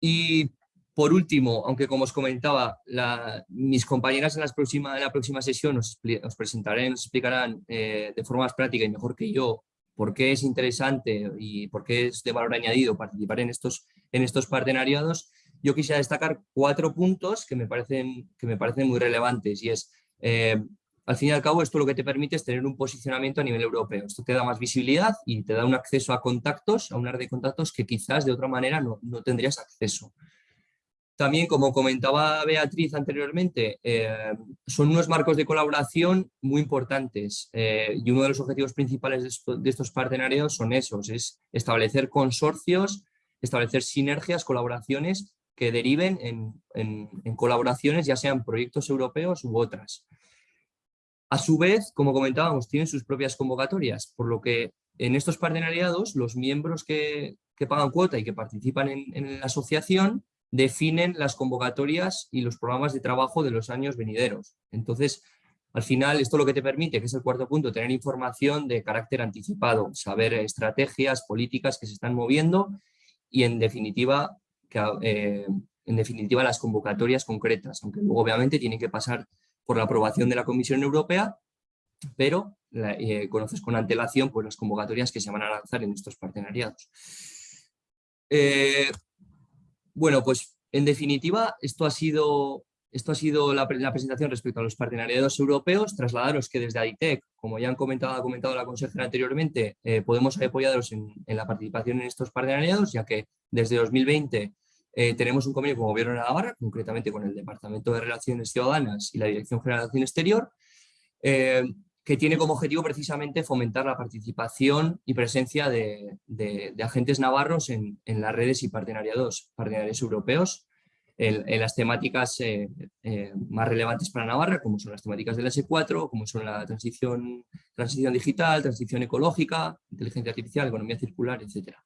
Y por último, aunque como os comentaba, mis compañeras en, en, la próxima sesión os, presentarán, nos explicarán eh, de forma más práctica y mejor que yo por qué es interesante y por qué es de valor añadido participar en estos, en estos partenariados, yo quisiera destacar cuatro puntos que me parecen, que me parecen muy relevantes y es, eh, al fin y al cabo, esto lo que te permite es tener un posicionamiento a nivel europeo. Esto te da más visibilidad y te da un acceso a contactos, a una red de contactos que quizás de otra manera no, no tendrías acceso. También, como comentaba Beatriz anteriormente, eh, son unos marcos de colaboración muy importantes eh, y uno de los objetivos principales de, estos partenarios son esos, es establecer consorcios, establecer sinergias, colaboraciones que deriven en, colaboraciones, ya sean proyectos europeos u otras. A su vez, como comentábamos, tienen sus propias convocatorias, por lo que en estos partenariados los miembros que, pagan cuota y que participan en la asociación definen las convocatorias y los programas de trabajo de los años venideros. Entonces, al final, esto lo que te permite, que es el cuarto punto, tener información de carácter anticipado, saber estrategias, políticas que se están moviendo y en definitiva, eh, en definitiva las convocatorias concretas, aunque luego obviamente tienen que pasar por la aprobación de la Comisión Europea, pero eh, conoces con antelación pues, las convocatorias que se van a lanzar en estos partenariados. Eh, bueno, pues en definitiva, esto ha sido, esto ha sido la, presentación respecto a los partenariados europeos. Trasladaros que desde AITEC, como ya han comentado, ha comentado la consejera anteriormente, eh, podemos apoyaros en, la participación en estos partenariados, ya que desde 2020 eh, tenemos un convenio con el Gobierno de Navarra, concretamente con el Departamento de Relaciones Ciudadanas y la Dirección General de Acción Exterior, eh, que tiene como objetivo precisamente fomentar la participación y presencia de, agentes navarros en, las redes y partenariados, partenarios europeos, en, las temáticas eh, eh, más relevantes para Navarra, como son las temáticas del S4, como son la transición, digital, transición ecológica, inteligencia artificial, economía circular, etc.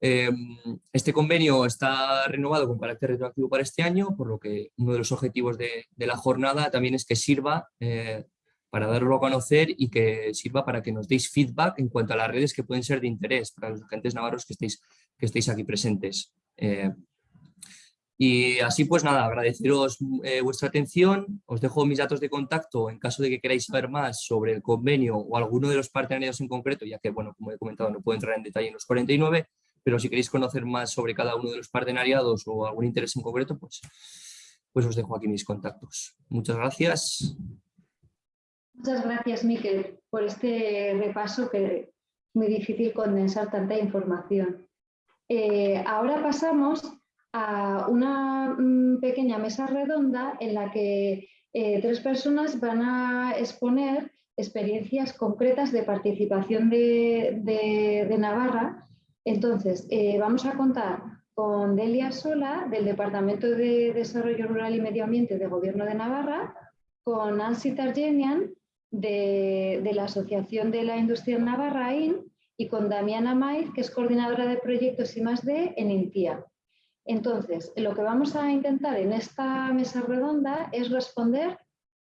Em, este convenio está renovado con carácter retroactivo para este año, por lo que uno de los objetivos de, la jornada también es que sirva eh, para darlo a conocer y que sirva para que nos deis feedback en cuanto a las redes que pueden ser de interés para los agentes navarros que estéis, que aquí presentes. Eh, y así pues nada, agradeceros eh, vuestra atención, os dejo mis datos de contacto en caso de que queráis saber más sobre el convenio o alguno de los partenarios en concreto, ya que bueno, como he comentado no puedo entrar en detalle en los 49, pero si queréis conocer más sobre cada uno de los partenariados o algún interés en concreto, pues, pues os dejo aquí mis contactos. Muchas gracias. Muchas gracias, Miquel, por este repaso que es muy difícil condensar tanta información. Eh, ahora pasamos a una mm, pequeña mesa redonda en la que eh, tres personas van a exponer experiencias concretas de participación de, Navarra. Entonces, eh, vamos a contar con Delia Sola, del Departamento de Desarrollo Rural y Medio Ambiente del Gobierno de Navarra, con Nancy Targenian, de, la Asociación de la Industria Navarraín y con Damiana Maiz, que es coordinadora de proyectos y más de en INTIA. Entonces, lo que vamos a intentar en esta mesa redonda es responder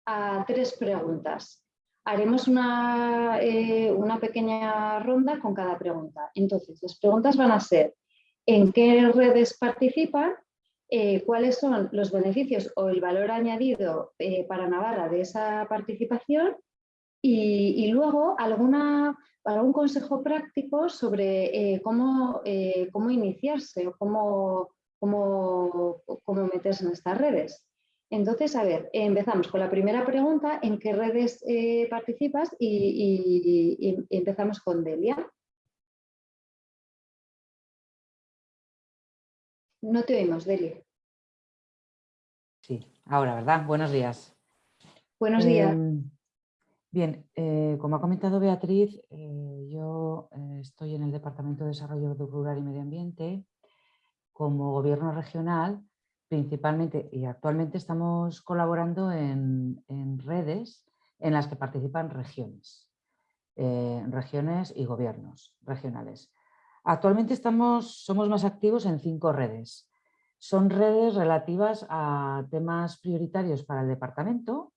a tres preguntas. Haremos una, eh, una pequeña ronda con cada pregunta. Entonces, las preguntas van a ser ¿en qué redes participan? Eh, cuáles son los beneficios o el valor añadido eh, para Navarra de esa participación y, luego alguna, algún consejo práctico sobre eh, cómo, eh, cómo, iniciarse o cómo, cómo, cómo, meterse en estas redes. Entonces, a ver, empezamos con la primera pregunta, ¿en qué redes eh, participas? Y, empezamos con Delia. No te oímos, Delia. Sí, ahora, ¿verdad? Buenos días. Buenos días. Em, Bien, eh, como ha comentado Beatriz, eh, yo eh, estoy en el Departamento de Desarrollo Rural y Medio Ambiente como gobierno regional, principalmente y actualmente estamos colaborando en, redes en las que participan regiones, regiones y gobiernos regionales. Actualmente estamos, somos más activos en cinco redes. Son redes relativas a temas prioritarios para el departamento,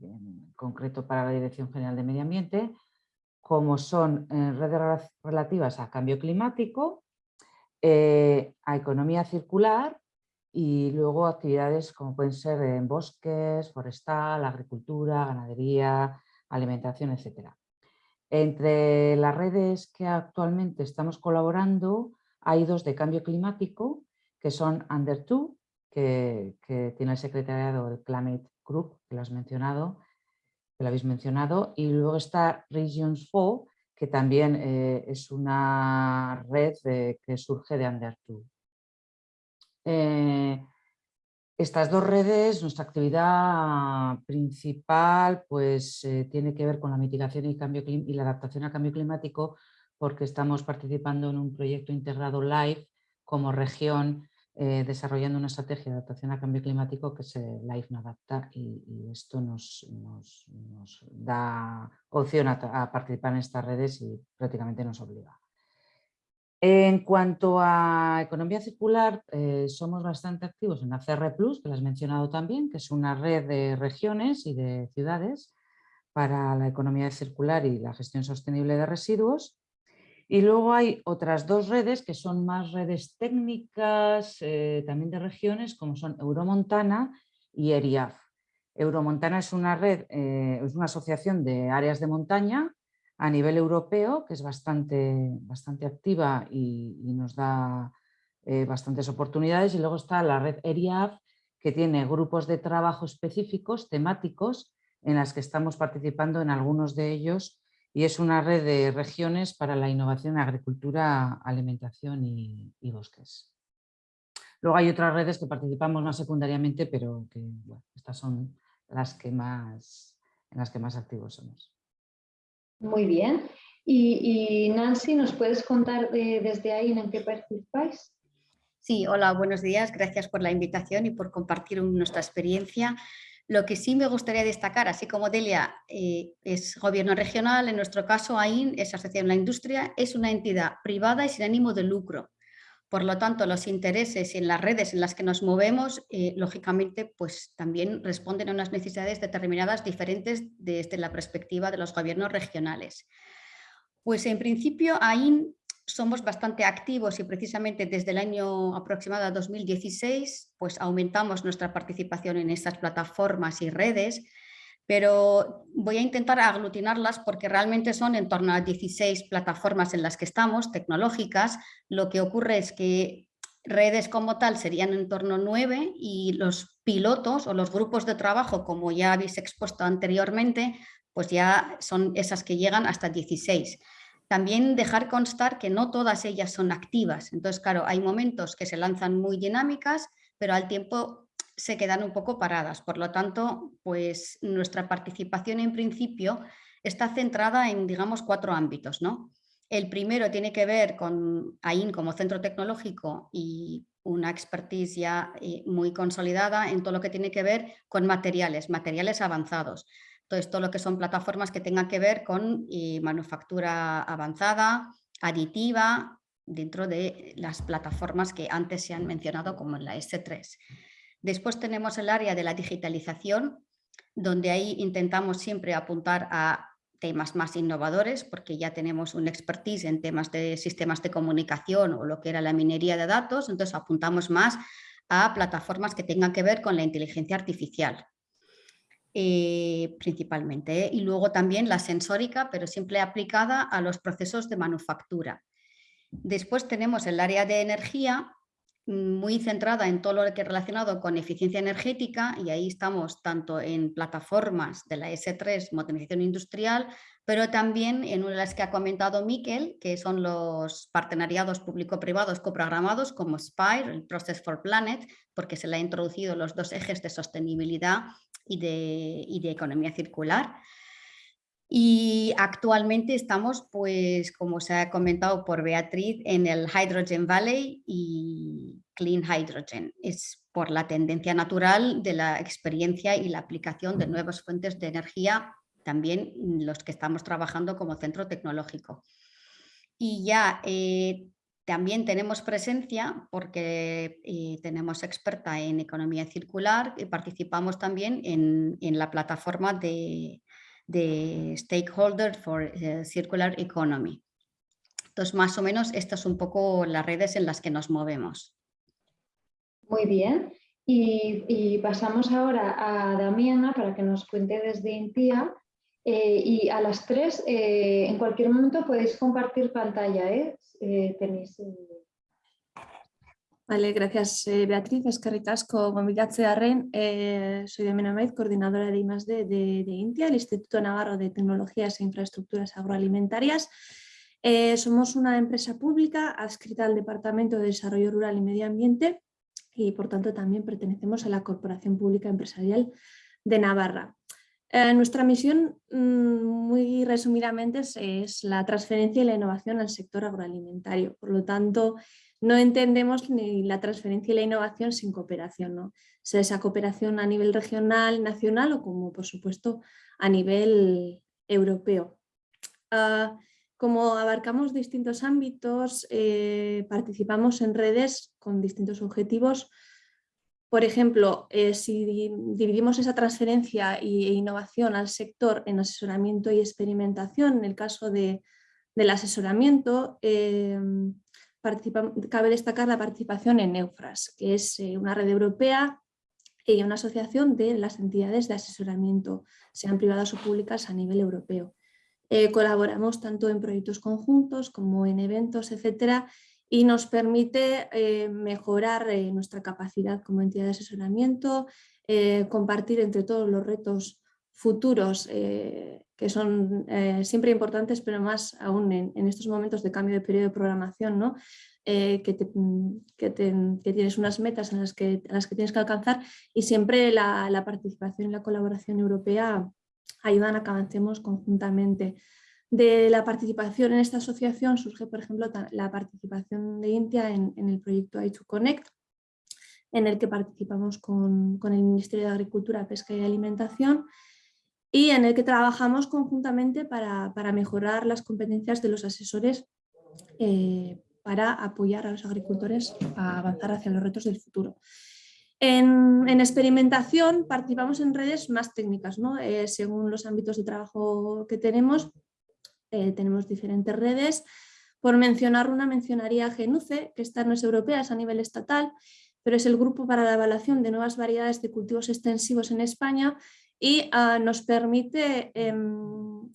en concreto para la Dirección General de Medio Ambiente, como son eh, redes relativas a cambio climático, eh, a economía circular y luego actividades como pueden ser en bosques, forestal, agricultura, ganadería, alimentación, etc. Entre las redes que actualmente estamos colaborando hay dos de cambio climático que son Under 2, que, tiene el secretariado del Climate Group, que lo has mencionado, que lo habéis mencionado, y luego está Regions 4, que también eh, es una red que surge de Under 2. Eh, estas dos redes, nuestra actividad principal pues, eh, tiene que ver con la mitigación y, cambio, y la adaptación al cambio climático porque estamos participando en un proyecto integrado LIFE como región eh, desarrollando una estrategia de adaptación al cambio climático que se LIFE no adapta y, esto nos, da opción a participar en estas redes y prácticamente nos obliga. En cuanto a economía circular, eh, somos bastante activos en ACR+, que lo has mencionado también, que es una red de regiones y de ciudades para la economía circular y la gestión sostenible de residuos. Y luego hay otras dos redes que son más redes técnicas, eh, también de regiones, como son Euromontana y ERIAF. Euromontana es una red, eh, es una asociación de áreas de montaña a nivel europeo, que es bastante, bastante activa y, nos da eh, bastantes oportunidades. Y luego está la red ERIAF, que tiene grupos de trabajo específicos, temáticos, en las que estamos participando en algunos de ellos y es una red de regiones para la innovación en agricultura, alimentación y, bosques. Luego hay otras redes que participamos más secundariamente, pero que estas son las que más, en las que más activos somos. Muy bien. Y, Nancy, ¿nos puedes contar desde ahí en qué participáis? Sí, hola, buenos días. Gracias por la invitación y por compartir nuestra experiencia. Lo que sí me gustaría destacar, así como Delia eh, es gobierno regional, en nuestro caso AIN es Asociación de la Industria, es una entidad privada y sin ánimo de lucro. Por lo tanto, los intereses en las redes en las que nos movemos, eh, lógicamente, pues también responden a unas necesidades determinadas diferentes desde la perspectiva de los gobiernos regionales. Pues en principio, ahí somos bastante activos y precisamente desde el año aproximado 2016, pues aumentamos nuestra participación en estas plataformas y redes, pero voy a intentar aglutinarlas porque realmente son en torno a 16 plataformas en las que estamos, tecnológicas. Lo que ocurre es que redes como tal serían en torno a 9 y los pilotos o los grupos de trabajo, como ya habéis expuesto anteriormente, pues ya son esas que llegan hasta 16. También dejar constar que no todas ellas son activas. Entonces, claro, hay momentos que se lanzan muy dinámicas, pero al tiempo se quedan un poco paradas. Por lo tanto, pues nuestra participación en principio está centrada en, digamos, cuatro ámbitos. ¿no? El primero tiene que ver con AIN como centro tecnológico y una expertise ya eh, muy consolidada en todo lo que tiene que ver con materiales, materiales avanzados. Entonces, todo lo que son plataformas que tengan que ver con manufactura avanzada, aditiva, dentro de las plataformas que antes se han mencionado como la S3. Después tenemos el área de la digitalización, donde ahí intentamos siempre apuntar a temas más innovadores, porque ya tenemos un expertise en temas de sistemas de comunicación o lo que era la minería de datos, entonces apuntamos más a plataformas que tengan que ver con la inteligencia artificial. Eh, principalmente, y luego también la sensórica, pero siempre aplicada a los procesos de manufactura. Después tenemos el área de energía, muy centrada en todo lo que relacionado con eficiencia energética y ahí estamos tanto en plataformas de la S3, modernización industrial, pero también en una de las que ha comentado Miquel, que son los partenariados público-privados coprogramados como SPIRE, el Process for Planet, porque se le ha introducido los dos ejes de sostenibilidad y de, y de economía circular. Y actualmente estamos, pues, como se ha comentado por Beatriz, en el Hydrogen Valley y Clean Hydrogen. Es por la tendencia natural de la experiencia y la aplicación de nuevas fuentes de energía, también los que estamos trabajando como centro tecnológico. y ya eh, también tenemos presencia porque eh, tenemos experta en economía circular y participamos también en, la plataforma de, de Stakeholder for eh, Circular Economy. Entonces, más o menos, estas son un poco las redes en las que nos movemos. Muy bien. Y, pasamos ahora a Damiana para que nos cuente desde Intia. Eh, y a las tres, en cualquier momento podéis compartir pantalla. ¿eh? eh, tenéis... Vale, gracias eh, Beatriz, es que ricasco Arren. Eh, soy de Menamed, coordinadora de I+.D. De, de, INTIA, el Instituto Navarro de Tecnologías e Infraestructuras Agroalimentarias. Eh, somos una empresa pública adscrita al Departamento de Desarrollo Rural y Medio Ambiente y por tanto también pertenecemos a la Corporación Pública Empresarial de Navarra. Eh, nuestra misión, mm, muy resumidamente, es, la transferencia y la innovación al sector agroalimentario. Por lo tanto, no entendemos ni la transferencia y la innovación sin cooperación. ¿no? Sea esa cooperación a nivel regional, nacional o como por supuesto a nivel europeo. Ah, como abarcamos distintos ámbitos, eh, participamos en redes con distintos objetivos, por ejemplo, eh, si dividimos esa transferencia e innovación al sector en asesoramiento y experimentación, en el caso del asesoramiento, eh, cabe destacar la participación en EUFRAS, que es eh, una red europea y una asociación de las entidades de asesoramiento, sean privadas o públicas a nivel europeo. colaboramos tanto en proyectos conjuntos como en eventos, etcétera, y nos permite eh, mejorar eh, nuestra capacidad como entidad de asesoramiento, eh, compartir entre todos los retos futuros que son siempre importantes, pero más aún en, estos momentos de cambio de periodo de programación, ¿no? que, que, tienes unas metas en las que, las que tienes que alcanzar y siempre la, la participación y la colaboración europea ayudan a que avancemos conjuntamente. De la participación en esta asociación surge, por ejemplo, la participación de Intia en, el proyecto i2Connect, en el que participamos con, el Ministerio de Agricultura, Pesca y Alimentación y en el que trabajamos conjuntamente para, mejorar las competencias de los asesores eh, para apoyar a los agricultores a avanzar hacia los retos del futuro. En, experimentación participamos en redes más técnicas, ¿no? Eh, según los ámbitos de trabajo que tenemos, eh, tenemos diferentes redes. Por mencionar una, mencionaría Genuce, que esta no es europea, es a nivel estatal, pero es el grupo para la evaluación de nuevas variedades de cultivos extensivos en España y ah, nos permite em,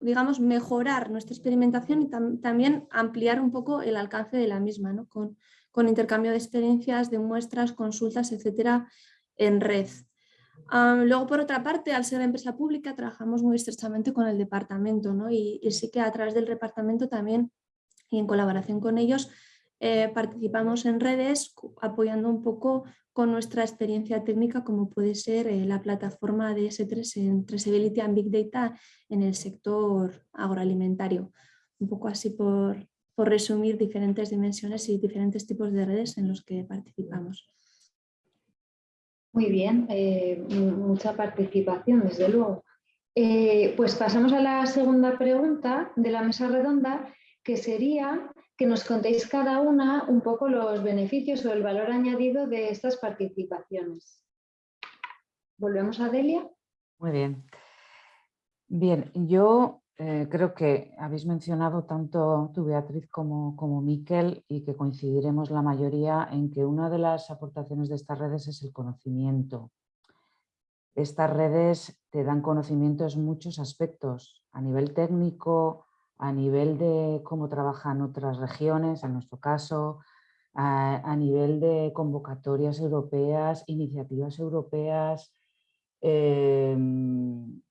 digamos, mejorar nuestra experimentación y también ampliar un poco el alcance de la misma, ¿no? con, con intercambio de experiencias, de muestras, consultas, etcétera, en red luego, por otra parte, al ser empresa pública, trabajamos muy estrechamente con el departamento ¿no? y, sí que a través del departamento también y en colaboración con ellos eh, participamos en redes apoyando un poco con nuestra experiencia técnica como puede ser eh, la plataforma de S3 en Traceability and Big Data en el sector agroalimentario. Un poco así por, por resumir diferentes dimensiones y diferentes tipos de redes en los que participamos. Muy bien, eh, mucha participación, desde luego. Pues pasamos a la segunda pregunta de la mesa redonda, que sería que nos contéis cada una un poco los beneficios o el valor añadido de estas participaciones. ¿Volvemos a Delia? Muy bien. Bien, yo eh, creo que habéis mencionado tanto tú, Beatriz, como, como Miquel y que coincidiremos la mayoría en que una de las aportaciones de estas redes es el conocimiento. Estas redes te dan conocimiento en muchos aspectos, a nivel técnico, a nivel de cómo trabajan otras regiones, en nuestro caso, a, nivel de convocatorias europeas, iniciativas europeas, em,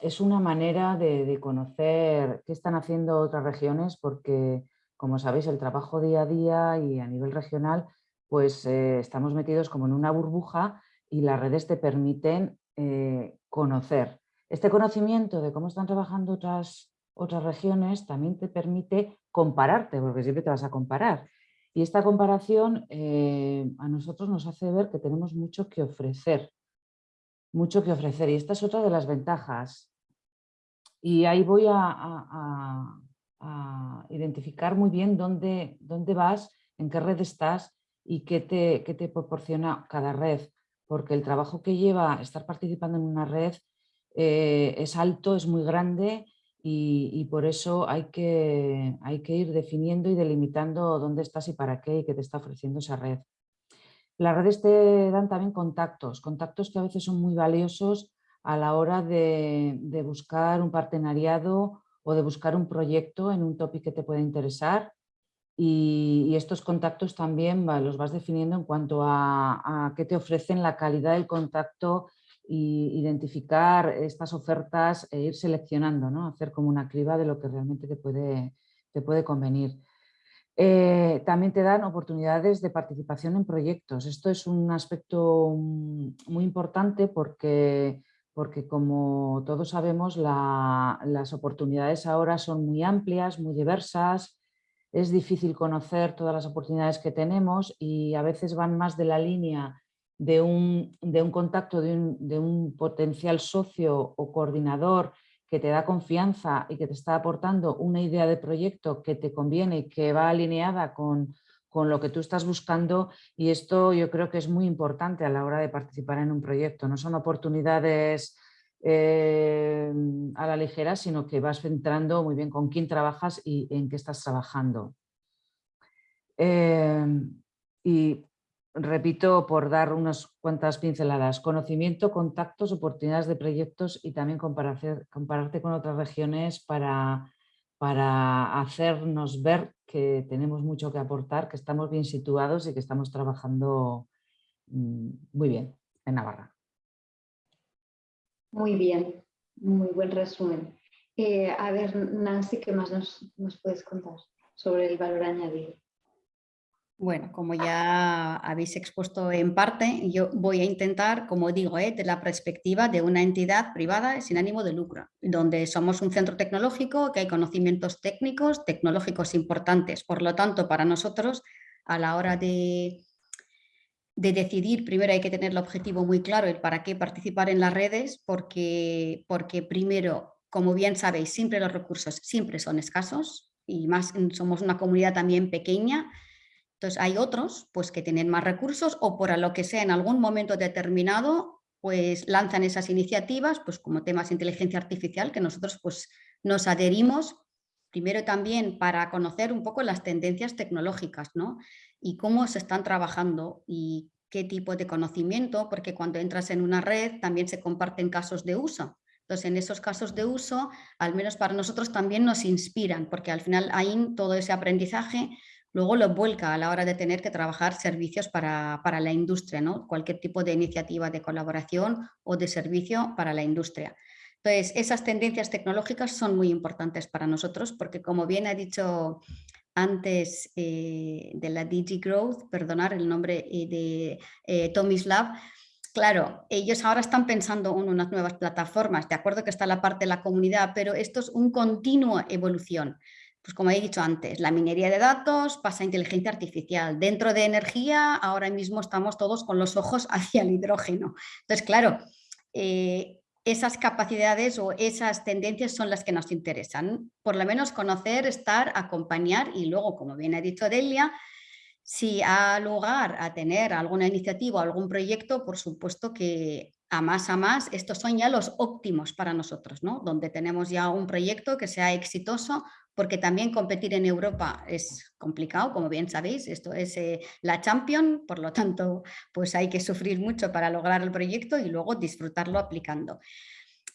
es una manera de, conocer qué están haciendo otras regiones porque, como sabéis, el trabajo día a día y a nivel regional, pues eh, estamos metidos como en una burbuja y las redes te permiten eh, conocer. Este conocimiento de cómo están trabajando otras, otras regiones también te permite compararte, porque siempre te vas a comparar. Y esta comparación eh, a nosotros nos hace ver que tenemos mucho que ofrecer, mucho que ofrecer. Y esta es otra de las ventajas y ahí voy a, identificar muy bien dónde, dónde vas, en qué red estás y qué te, te proporciona cada red, porque el trabajo que lleva estar participando en una red eh, es alto, es muy grande y, por eso hay que, hay que ir definiendo y delimitando dónde estás y para qué y qué te está ofreciendo esa red. Las redes te dan también contactos, contactos que a veces son muy valiosos a la hora de, de buscar un partenariado o de buscar un proyecto en un topic que te pueda interesar y, estos contactos también los vas definiendo en cuanto a, a qué te ofrecen la calidad del contacto y identificar estas ofertas e ir seleccionando, ¿no? hacer como una criba de lo que realmente te puede, te puede convenir. Eh, también te dan oportunidades de participación en proyectos. Esto es un aspecto muy importante porque, porque como todos sabemos, las oportunidades ahora son muy amplias, muy diversas, es difícil conocer todas las oportunidades que tenemos y a veces van más de la línea de un, contacto de un, potencial socio o coordinador que te da confianza y que te está aportando una idea de proyecto que te conviene y que va alineada con, lo que tú estás buscando y esto yo creo que es muy importante a la hora de participar en un proyecto. No son oportunidades eh, a la ligera, sino que vas centrando muy bien con quién trabajas y en qué estás trabajando. Eh, y repito, por dar unas cuantas pinceladas, conocimiento, contactos, oportunidades de proyectos y también compararte con otras regiones para, para hacernos ver que tenemos mucho que aportar, que estamos bien situados y que estamos trabajando mm, muy bien en Navarra. Muy bien, muy buen resumen. Eh, a ver, Nancy, ¿qué más nos, nos puedes contar sobre el valor añadido? Bueno, como ya habéis expuesto en parte, yo voy a intentar, como digo, ¿eh? de la perspectiva de una entidad privada sin ánimo de lucro, donde somos un centro tecnológico, que hay conocimientos técnicos, tecnológicos importantes. Por lo tanto, para nosotros, a la hora de, de decidir, primero hay que tener el objetivo muy claro, el para qué participar en las redes, porque, porque primero, como bien sabéis, siempre los recursos siempre son escasos y más somos una comunidad también pequeña, entonces hay otros pues, que tienen más recursos o por lo que sea en algún momento determinado pues lanzan esas iniciativas pues como temas de inteligencia artificial que nosotros pues nos adherimos primero también para conocer un poco las tendencias tecnológicas ¿no? y cómo se están trabajando y qué tipo de conocimiento, porque cuando entras en una red también se comparten casos de uso. Entonces, en esos casos de uso, al menos para nosotros también nos inspiran, porque al final ahí todo ese aprendizaje luego lo vuelca a la hora de tener que trabajar servicios para, la industria, ¿no? cualquier tipo de iniciativa de colaboración o de servicio para la industria. Entonces, esas tendencias tecnológicas son muy importantes para nosotros porque, como bien ha dicho antes eh, de la DigiGrowth, perdonar el nombre eh, de eh, Tomislav, Claro, ellos ahora están pensando en unas nuevas plataformas, de acuerdo que está la parte de la comunidad, pero esto es un continuo evolución pues como he dicho antes, la minería de datos pasa a inteligencia artificial. Dentro de energía, ahora mismo estamos todos con los ojos *laughs* hacia el hidrógeno. Entonces, claro, eh, esas capacidades o esas tendencias son las que nos interesan. Por lo menos conocer, estar, acompañar y luego, como bien ha dicho Delia, si ha lugar a tener alguna iniciativa o algún proyecto, por supuesto que a más a más, estos son ya los óptimos para nosotros, ¿no? donde tenemos ya un proyecto que sea exitoso, porque también competir en Europa es complicado, como bien sabéis, esto es eh, la Champion, por lo tanto pues hay que sufrir mucho para lograr el proyecto y luego disfrutarlo aplicando.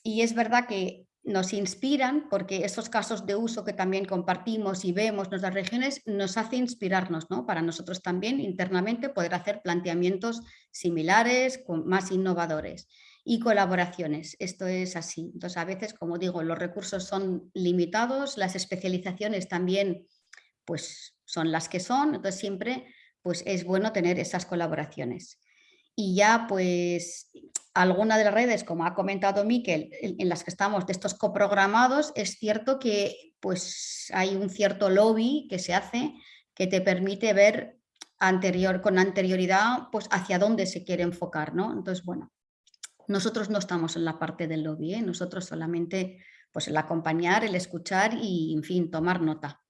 Y es verdad que nos inspiran porque esos casos de uso que también compartimos y vemos en nuestras regiones nos hace inspirarnos ¿no? para nosotros también internamente poder hacer planteamientos similares, más innovadores y colaboraciones. Esto es así. Entonces a veces, como digo, los recursos son limitados, las especializaciones también pues, son las que son, entonces siempre pues, es bueno tener esas colaboraciones y ya pues alguna de las redes, como ha comentado Miquel, en, las que estamos de estos coprogramados, es cierto que pues hay un cierto lobby que se hace que te permite ver anterior, con anterioridad pues hacia dónde se quiere enfocar, ¿no? Entonces, bueno, nosotros no estamos en la parte del lobby, ¿eh? nosotros solamente pues el acompañar, el escuchar y, en fin, tomar nota.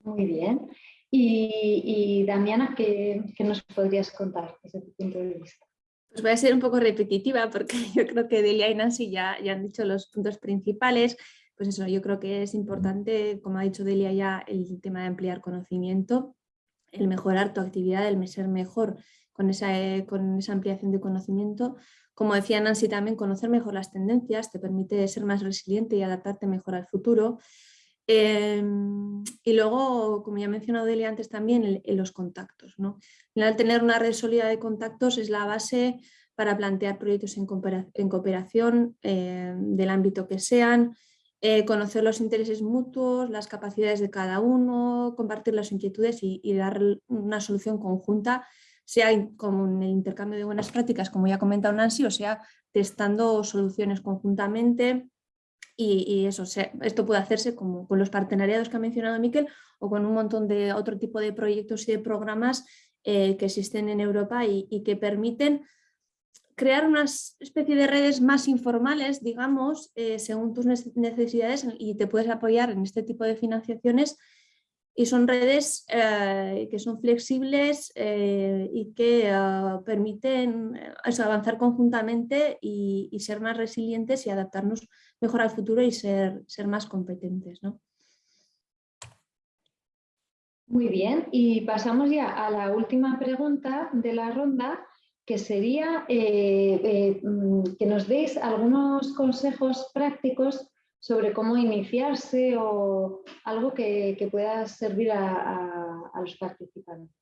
Muy bien. Y, Damiana, ¿qué, nos podrías contar desde tu punto de vista? Pues voy a ser un poco repetitiva porque *laughs* yo creo que Delia y Nancy ya, ya han dicho los puntos principales. Pues eso, yo creo que es importante, como ha dicho Delia ya, el tema de ampliar conocimiento, el mejorar tu actividad, el ser mejor con esa, con esa ampliación de conocimiento. Como decía Nancy también, conocer mejor las tendencias te permite ser más resiliente y adaptarte mejor al futuro. Em, y luego, como ya ha mencionado Delia antes también, en los contactos. ¿no? Al tener una red sólida de contactos es la base para plantear proyectos en, cooperación em, del ámbito que sean, eh, conocer los intereses mutuos, las capacidades de cada uno, compartir las inquietudes y, dar una solución conjunta, sea como en el intercambio de buenas prácticas, como ya ha comentado Nancy, o sea, testando soluciones conjuntamente, y, eso, esto puede hacerse como con los partenariados que ha mencionado Miquel o con un montón de otro tipo de proyectos y de programas eh, que existen en Europa y, que permiten crear una especie de redes más informales, digamos, eh, según tus necesidades y te puedes apoyar en este tipo de financiaciones y son redes eh, que son flexibles y que permiten avanzar conjuntamente y, ser más resilientes y adaptarnos mejor al futuro y ser, ser más competentes. ¿no? Muy bien, y pasamos ya a la última pregunta de la ronda, que sería eh, eh, mm, que nos deis algunos consejos prácticos sobre cómo iniciarse o algo que, pueda servir a, los participantes.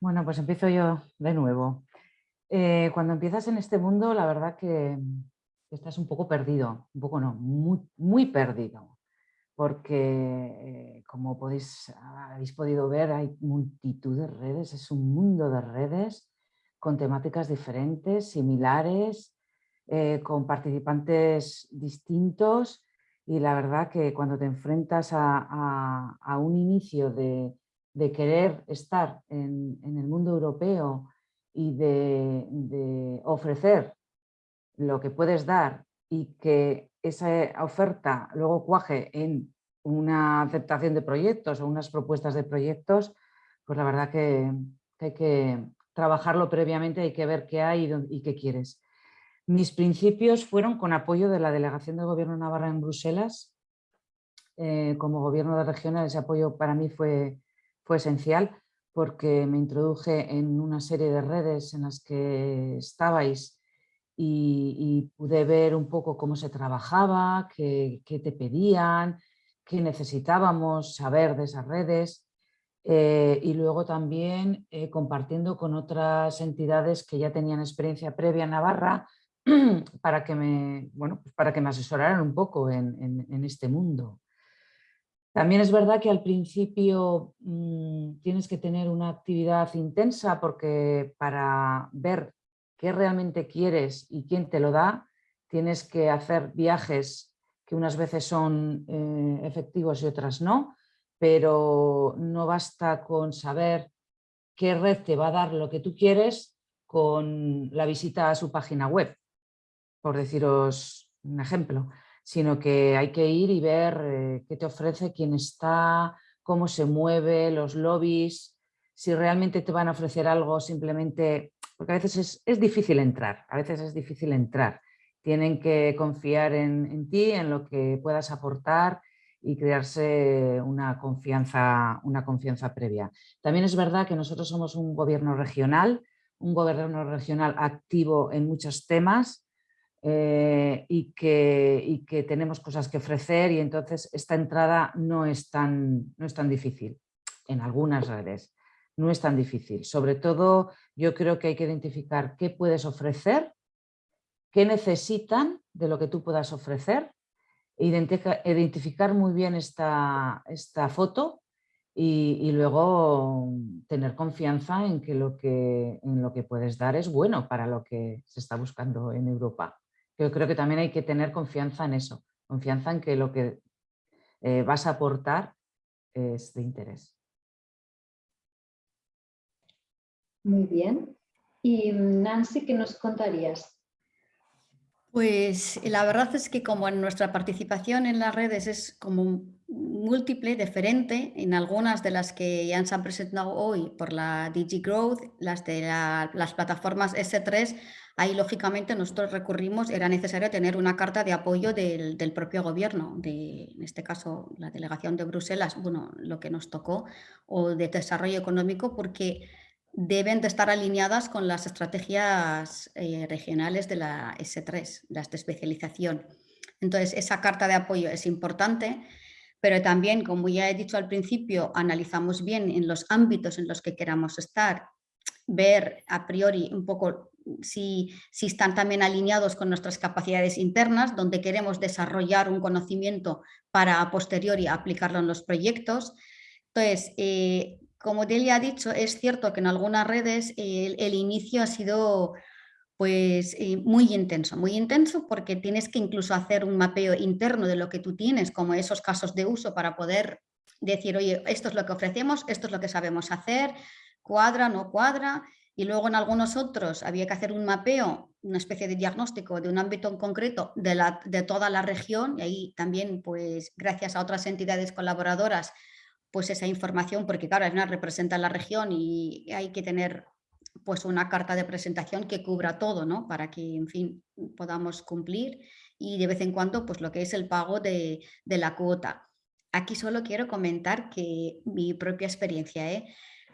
Bueno, pues empiezo yo de nuevo. Eh, cuando empiezas en este mundo, la verdad que estás un poco perdido, un poco no, muy, perdido, porque eh, como podéis, habéis podido ver hay multitud de redes, es un mundo de redes con temáticas diferentes, similares, eh, con participantes distintos y la verdad que cuando te enfrentas a, un inicio de, querer estar en, el mundo europeo y de ofrecer lo que puedes dar y que esa oferta luego cuaje en una aceptación de proyectos o unas propuestas de proyectos, pues la verdad que, hay que trabajarlo previamente, hay que ver qué hay y, qué quieres. Mis principios fueron con apoyo de la Delegación del Gobierno de Navarra en Bruselas. Eh, como gobierno de regional ese apoyo para mí fue, fue esencial porque me introduje en una serie de redes en las que estabais y, pude ver un poco cómo se trabajaba, qué, te pedían, qué necesitábamos saber de esas redes eh, y luego también eh, compartiendo con otras entidades que ya tenían experiencia previa en Navarra *clears throat* para que me, bueno, pues para que me asesoraran un poco en, este mundo. También es verdad que al principio mm, tienes que tener una actividad intensa porque para ver qué realmente quieres y quién te lo da, tienes que hacer viajes que unas veces son eh, efectivos y otras no, pero no basta con saber qué red te va a dar lo que tú quieres con la visita a su página web, por deciros un ejemplo, sino que hay que ir y ver eh, qué te ofrece, quién está, cómo se mueve, los lobbies, si realmente te van a ofrecer algo simplemente porque a veces es, difícil entrar, a veces es difícil entrar. Tienen que confiar en, ti, en lo que puedas aportar y crearse una confianza, una confianza previa. También es verdad que nosotros somos un gobierno regional, un gobierno regional activo en muchos temas eh, y, que, y, que, tenemos cosas que ofrecer y entonces esta entrada no es tan, no es tan difícil en algunas redes no es tan difícil. Sobre todo yo creo que hay que identificar qué puedes ofrecer, qué necesitan de lo que tú puedas ofrecer, identificar muy bien esta, esta foto y, luego tener confianza en que, lo que en lo que puedes dar es bueno para lo que se está buscando en Europa. Yo creo que también hay que tener confianza en eso, confianza en que lo que eh, vas a aportar es de interés. Muy bien. Y Nancy, ¿qué nos contarías? Pues la verdad es que como en nuestra participación en las redes es como múltiple, diferente, en algunas de las que ya se han presentado hoy por la DigiGrowth, las de las plataformas S3, ahí lógicamente nosotros recurrimos, era necesario tener una carta de apoyo del, del propio gobierno, de, en este caso la delegación de Bruselas, bueno, lo que nos tocó, o de desarrollo económico, porque deben de estar alineadas con las estrategias eh, regionales de la S3, las de especialización. Entonces, esa carta de apoyo es importante, pero también, como ya he dicho al principio, analizamos bien en los ámbitos en los que queramos estar, ver a priori un poco si, si están también alineados con nuestras capacidades internas, donde queremos desarrollar un conocimiento para a posteriori aplicarlo en los proyectos. Entonces, eh, como Delia ha dicho, es cierto que en algunas redes el, inicio ha sido pues eh, muy intenso, muy intenso porque tienes que incluso hacer un mapeo interno de lo que tú tienes, como esos casos de uso para poder decir, oye, esto es lo que ofrecemos, esto es lo que sabemos hacer, cuadra, no cuadra, y luego en algunos otros había que hacer un mapeo, una especie de diagnóstico de un ámbito en concreto de, la, de toda la región, y ahí también, pues gracias a otras entidades colaboradoras, pues esa información, porque claro, una representa la región y hay que tener pues una carta de presentación que cubra todo, ¿no? Para que, en fin, podamos cumplir y de vez en cuando, pues lo que es el pago de, la cuota. Aquí solo quiero comentar que mi propia experiencia ¿eh?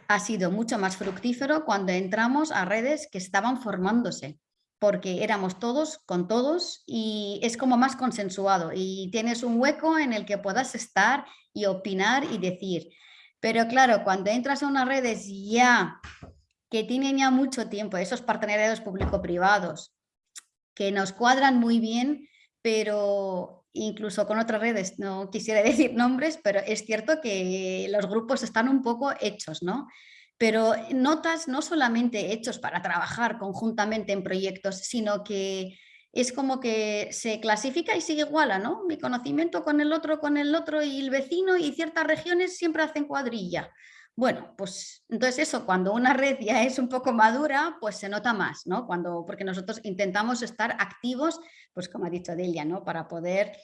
ha sido mucho más fructífero cuando entramos a redes que estaban formándose porque éramos todos con todos y es como más consensuado y tienes un hueco en el que puedas estar y opinar y decir. Pero claro, cuando entras a unas redes ya que tienen ya mucho tiempo, esos partenariados público-privados, que nos cuadran muy bien, pero incluso con otras redes, no quisiera *laughs* decir nombres, pero es cierto que los grupos están un poco hechos, ¿no? pero notas no solamente hechos para trabajar conjuntamente en proyectos, sino que es como que se clasifica y se iguala, ¿no? Mi conocimiento con el otro, con el otro y el vecino y ciertas regiones siempre hacen cuadrilla. Bueno, pues entonces eso, cuando una red ya es un poco madura, pues se nota más, ¿no? Cuando, porque nosotros intentamos estar activos, pues como ha dicho Delia, ¿no? Para poder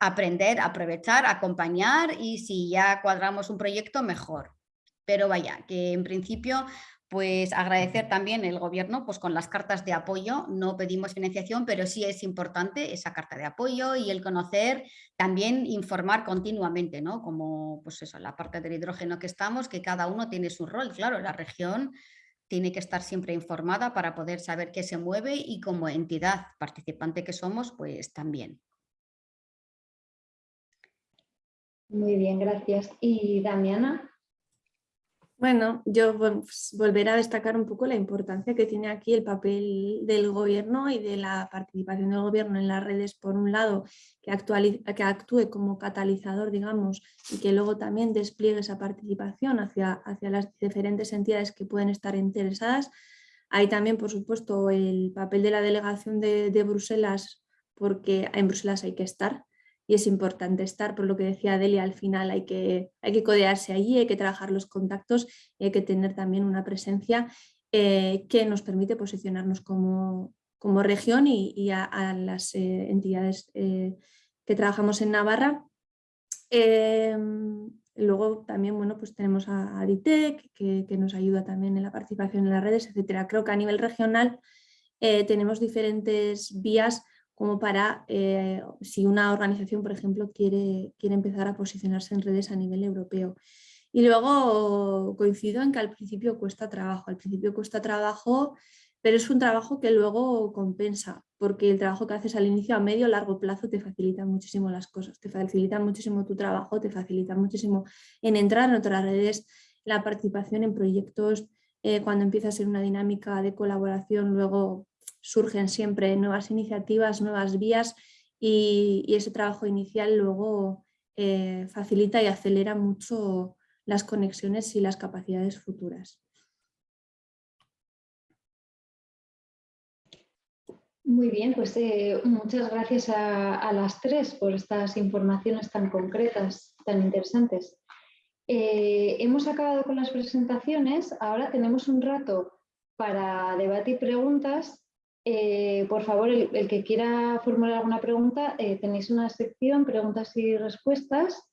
aprender, aprovechar, acompañar y si ya cuadramos un proyecto, mejor. Pero vaya, que en principio pues agradecer también el gobierno pues con las cartas de apoyo, no pedimos financiación, pero sí es importante esa carta de apoyo y el conocer, también informar continuamente, ¿no? Como pues eso, la parte del hidrógeno que estamos, que cada uno tiene su rol, claro, la región tiene que estar siempre informada para poder saber qué se mueve y como entidad participante que somos, pues también. Muy bien, gracias. ¿Y Damiana? Bueno, yo pues, volveré a destacar un poco la importancia que tiene aquí el papel del gobierno y de la participación del gobierno en las redes, por un lado, que, actúe como catalizador, digamos, y que luego también despliegue esa participación hacia, las diferentes entidades que pueden estar interesadas. Hay también, por supuesto, el papel de la delegación de, de Bruselas, porque en Bruselas hay que estar, y es importante estar, por lo que decía Delia, al final hay que, hay que codearse allí, hay que trabajar los contactos y hay que tener también una presencia eh, que nos permite posicionarnos como, como región y, a, las eh, entidades eh, que trabajamos en Navarra. Em, luego también bueno, pues tenemos a, Aditec, que, que, nos ayuda también en la participación en las redes, etc. Creo que a nivel regional tenemos diferentes vías como para, eh, si una organización, por ejemplo, quiere, quiere empezar a posicionarse en redes a nivel europeo. Y luego coincido en que al principio cuesta trabajo, al principio cuesta trabajo, pero es un trabajo que luego compensa, porque el trabajo que haces al inicio a medio largo plazo te facilita muchísimo las cosas, te facilita muchísimo tu trabajo, te facilita muchísimo en entrar en otras redes, la participación en proyectos, eh, cuando empiezas en una dinámica de colaboración, luego surgen siempre nuevas iniciativas, nuevas vías y, ese trabajo inicial luego eh, facilita y acelera mucho las conexiones y las capacidades futuras. Muy bien, pues eh, muchas gracias a, las tres por estas informaciones tan concretas, tan interesantes. Eh, hemos acabado con las presentaciones, ahora tenemos un rato para debate y preguntas eh, por favor, el, que quiera formular alguna pregunta, eh, tenéis una sección, preguntas y respuestas,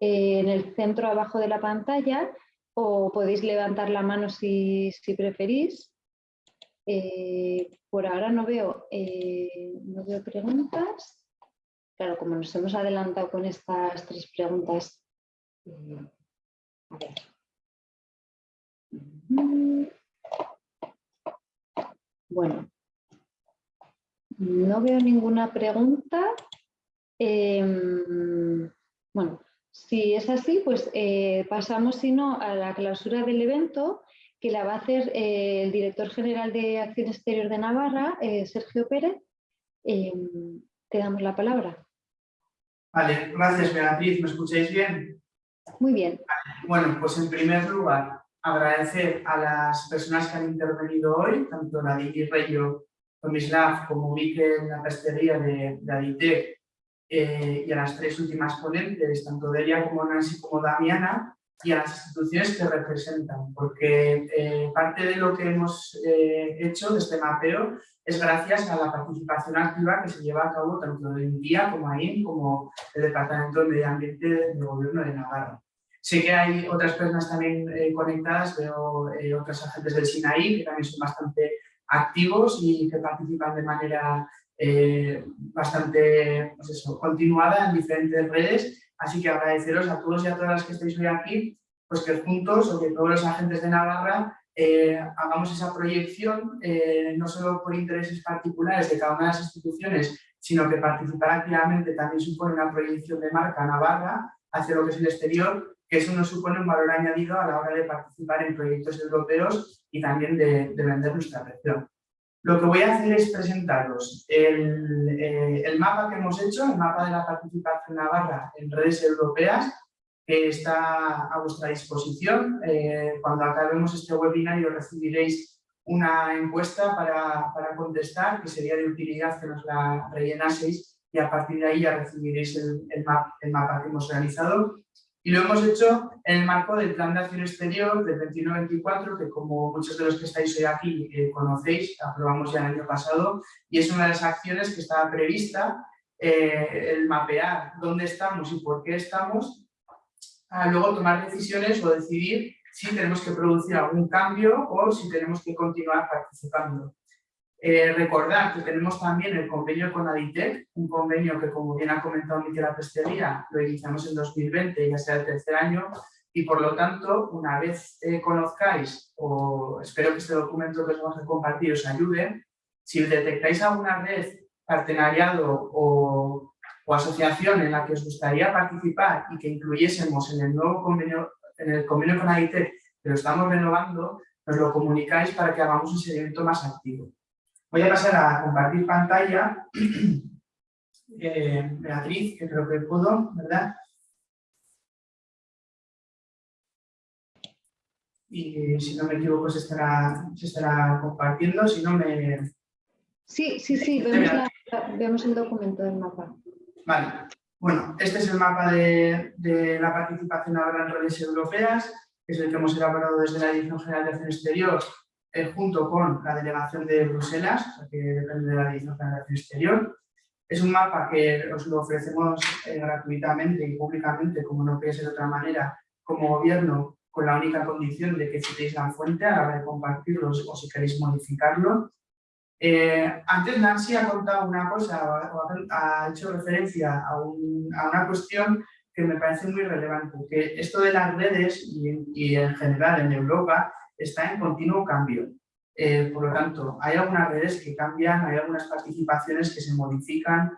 eh, en el centro abajo de la pantalla o podéis levantar la mano si, preferís. por ahora no veo, no veo preguntas. Claro, como nos hemos adelantado con estas tres preguntas. a ver. Bueno, no veo ninguna pregunta. Em, bueno, si es así, pues eh, pasamos, si no, a la clausura del evento, que la va a hacer eh, el director general de Acción Exterior de Navarra, eh, Sergio Pérez. Em, te damos la palabra. Vale, gracias Beatriz. ¿Me escucháis bien? Muy bien. Bueno, pues en primer lugar, agradecer a las personas que han intervenido hoy, tanto la Digi Reyo Tomislav como Vique en la pestería de, de Aditec eh, y a las tres últimas ponentes, tanto Delia como Nancy como Damiana, y a las instituciones que representan, porque eh, parte de lo que hemos eh, hecho de este mapeo es gracias a la participación activa que se lleva a cabo tanto en día como ahí, como el Departamento de Medio Ambiente del Gobierno de Navarra. Sé que hay otras personas también conectadas, veo otros agentes del SINAI que también son bastante activos y que participan de manera eh, bastante pues continuada en diferentes redes. Así que agradeceros a todos y a todas las que estáis hoy aquí, pues que juntos o que todos los agentes de Navarra eh, hagamos esa proyección, eh, no solo por intereses particulares de cada una de las instituciones, sino que participar activamente también supone una proyección de marca Navarra hacia lo que es el exterior, eso nos supone un valor añadido a la hora de participar en proyectos europeos y también de, vender nuestra región. Lo que voy a hacer es presentaros el, eh, el, mapa que hemos hecho, el mapa de la participación navarra en redes europeas, que está a vuestra disposición. Eh, cuando acabemos este webinario recibiréis una encuesta para, contestar, que sería de utilidad que nos la rellenaseis y a partir de ahí ya recibiréis el, el mapa que hemos realizado. Y lo hemos hecho en el marco del Plan de Acción Exterior del 21-24, que como muchos de los que estáis hoy aquí eh, conocéis, aprobamos ya el año pasado, y es una de las acciones que estaba prevista, eh, el mapear dónde estamos y por qué estamos, a luego tomar decisiones o decidir si tenemos que producir algún cambio o si tenemos que continuar participando. Eh, recordar que tenemos también el convenio con Aditec, un convenio que como bien ha comentado Miquel Pestería, lo iniciamos en 2020, ya sea el tercer año, y por lo tanto, una vez eh, conozcáis, o espero que este documento que os vamos a compartir os ayude, si detectáis alguna red, partenariado o, asociación en la que os gustaría participar y que incluyésemos en el nuevo convenio, en el convenio con Aditec, que lo estamos renovando, nos lo comunicáis para que hagamos un seguimiento más activo. Voy a pasar a compartir pantalla. *clears throat* Eh, Beatriz, que creo que pudo, ¿verdad? Y si no me equivoco se estará, se estará compartiendo, si no me... Sí, sí, sí, vemos, el documento del mapa. Vale, bueno, este es el mapa de, de la participación ahora en redes europeas, que es el que hemos elaborado desde la Dirección General de Acción Exterior eh, junto con la delegación de Bruselas, que depende de la Dirección de Acción Exterior. Es un mapa que os lo ofrecemos eh, gratuitamente y públicamente, como no puede ser de otra manera, como gobierno, con la única condición de que citéis la fuente a la hora de compartirlos o si queréis modificarlo. Eh, antes Nancy ha contado una cosa, ha hecho referencia a, una cuestión que me parece muy relevante, que esto de las redes y, y en general en Europa está en continuo cambio. Eh, por lo tanto, hay algunas redes que cambian, hay algunas participaciones que se modifican.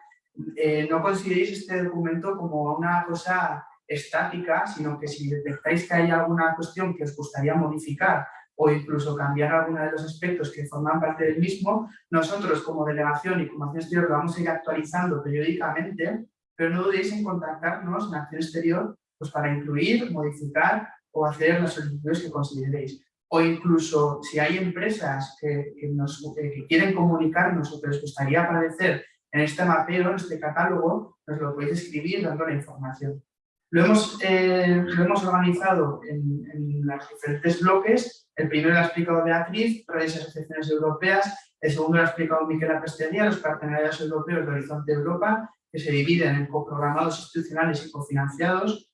Eh, no consideréis este documento como una cosa estática, sino que si detectáis que hay alguna cuestión que os gustaría modificar o incluso cambiar alguno de los aspectos que forman parte del mismo, nosotros como delegación y como Acción Exterior lo vamos a ir actualizando periódicamente, pero no dudéis en contactarnos en Acción Exterior pues, para incluir, modificar o hacer las solicitudes que consideréis o incluso si hay empresas que, nos, quieren comunicarnos o que les gustaría aparecer en este mapeo, en este catálogo, nos lo podéis escribir dando la información. Lo hemos, eh, lo hemos organizado en, en los diferentes bloques. El primero lo ha explicado Beatriz, redes y asociaciones europeas. El segundo lo ha explicado Miquel Apestería, los partenariados europeos de Horizonte Europa, que se dividen en coprogramados institucionales y cofinanciados.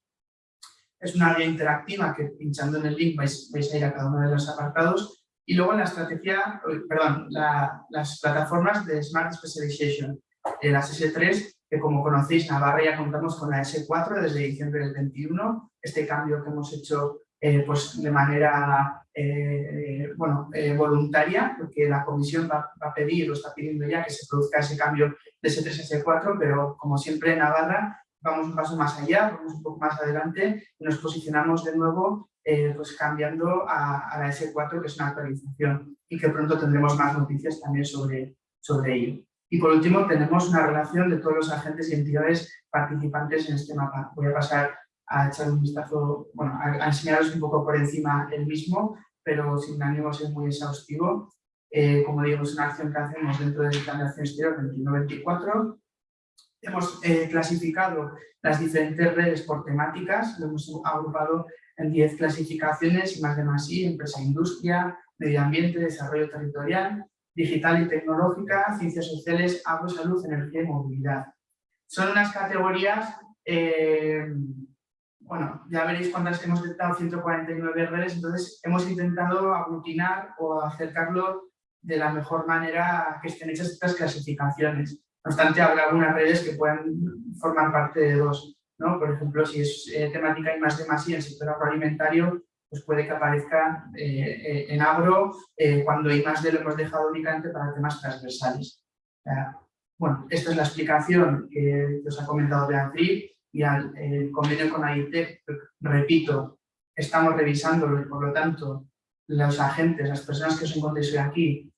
Es una guía interactiva que pinchando en el link vais, vais a ir a cada uno de los apartados. Y luego la estrategia, perdón, la, las plataformas de Smart Specialization, eh, las S3, que como conocéis, Navarra ya contamos con la S4 desde diciembre del 21. Este cambio que hemos hecho eh, pues de manera eh, bueno, eh, voluntaria, porque la comisión va, va, a pedir o está pidiendo ya que se produzca ese cambio de S3 a S4, pero como siempre Navarra vamos un paso más allá, vamos un poco más adelante y nos posicionamos de nuevo pues cambiando a, a, la S4, que es una actualización y que pronto tendremos más noticias también sobre, sobre ello. Y por último, tenemos una relación de todos los agentes y entidades participantes en este mapa. Voy a pasar a echar un vistazo, bueno, a, enseñaros un poco por encima el mismo, pero sin ánimo de ser muy exhaustivo. Eh, como digo, es una acción que hacemos dentro del plan de acción exterior 21-24. Hemos eh, clasificado las diferentes redes por temáticas, lo hemos agrupado en 10 clasificaciones, más de más y, empresa industria, medio ambiente, desarrollo territorial, digital y tecnológica, ciencias sociales, agua, salud, energía y movilidad. Son unas categorías, eh, bueno, ya veréis cuántas hemos detectado, 149 redes, entonces hemos intentado aglutinar o acercarlo de la mejor manera que estén hechas estas clasificaciones. No obstante, habrá algunas redes que puedan formar parte de dos. ¿no? Por ejemplo, si es eh, temática y más de más y el sector agroalimentario, pues puede que aparezca eh, eh, en agro eh, cuando I más D lo hemos dejado únicamente para temas transversales. bueno, esta es la explicación que os ha comentado Beatriz y al convenio con AITEC, repito, estamos revisándolo y por lo tanto los agentes, las personas que os encontréis hoy aquí,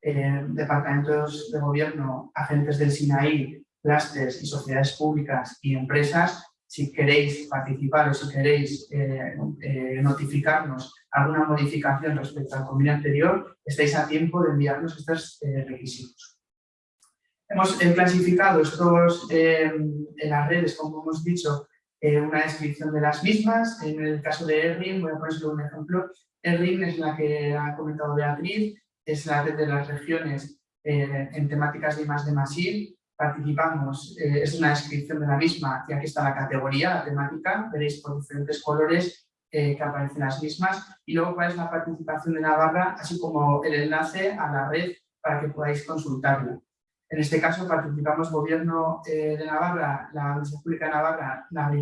departamentos de gobierno, agentes del SINAI, clústeres y sociedades públicas y empresas, si queréis participar o si queréis eh, eh, notificarnos alguna modificación respecto al convenio anterior, estáis a tiempo de enviarnos estos eh, requisitos. Hemos clasificado estos en las redes, como hemos dicho, una descripción de las mismas. En el caso de ERRIN, voy a poner un ejemplo. ERRIN es la que ha comentado Beatriz, es la red de las regiones en temáticas de más de Masil, participamos, eh, es una descripción de la misma y aquí está la categoría, la temática, veréis por diferentes colores eh, que aparecen las mismas y luego cuál es la participación de Navarra, así como el enlace a la red para que podáis consultarla. En este caso participamos Gobierno eh, de Navarra, la Universidad Pública de Navarra, la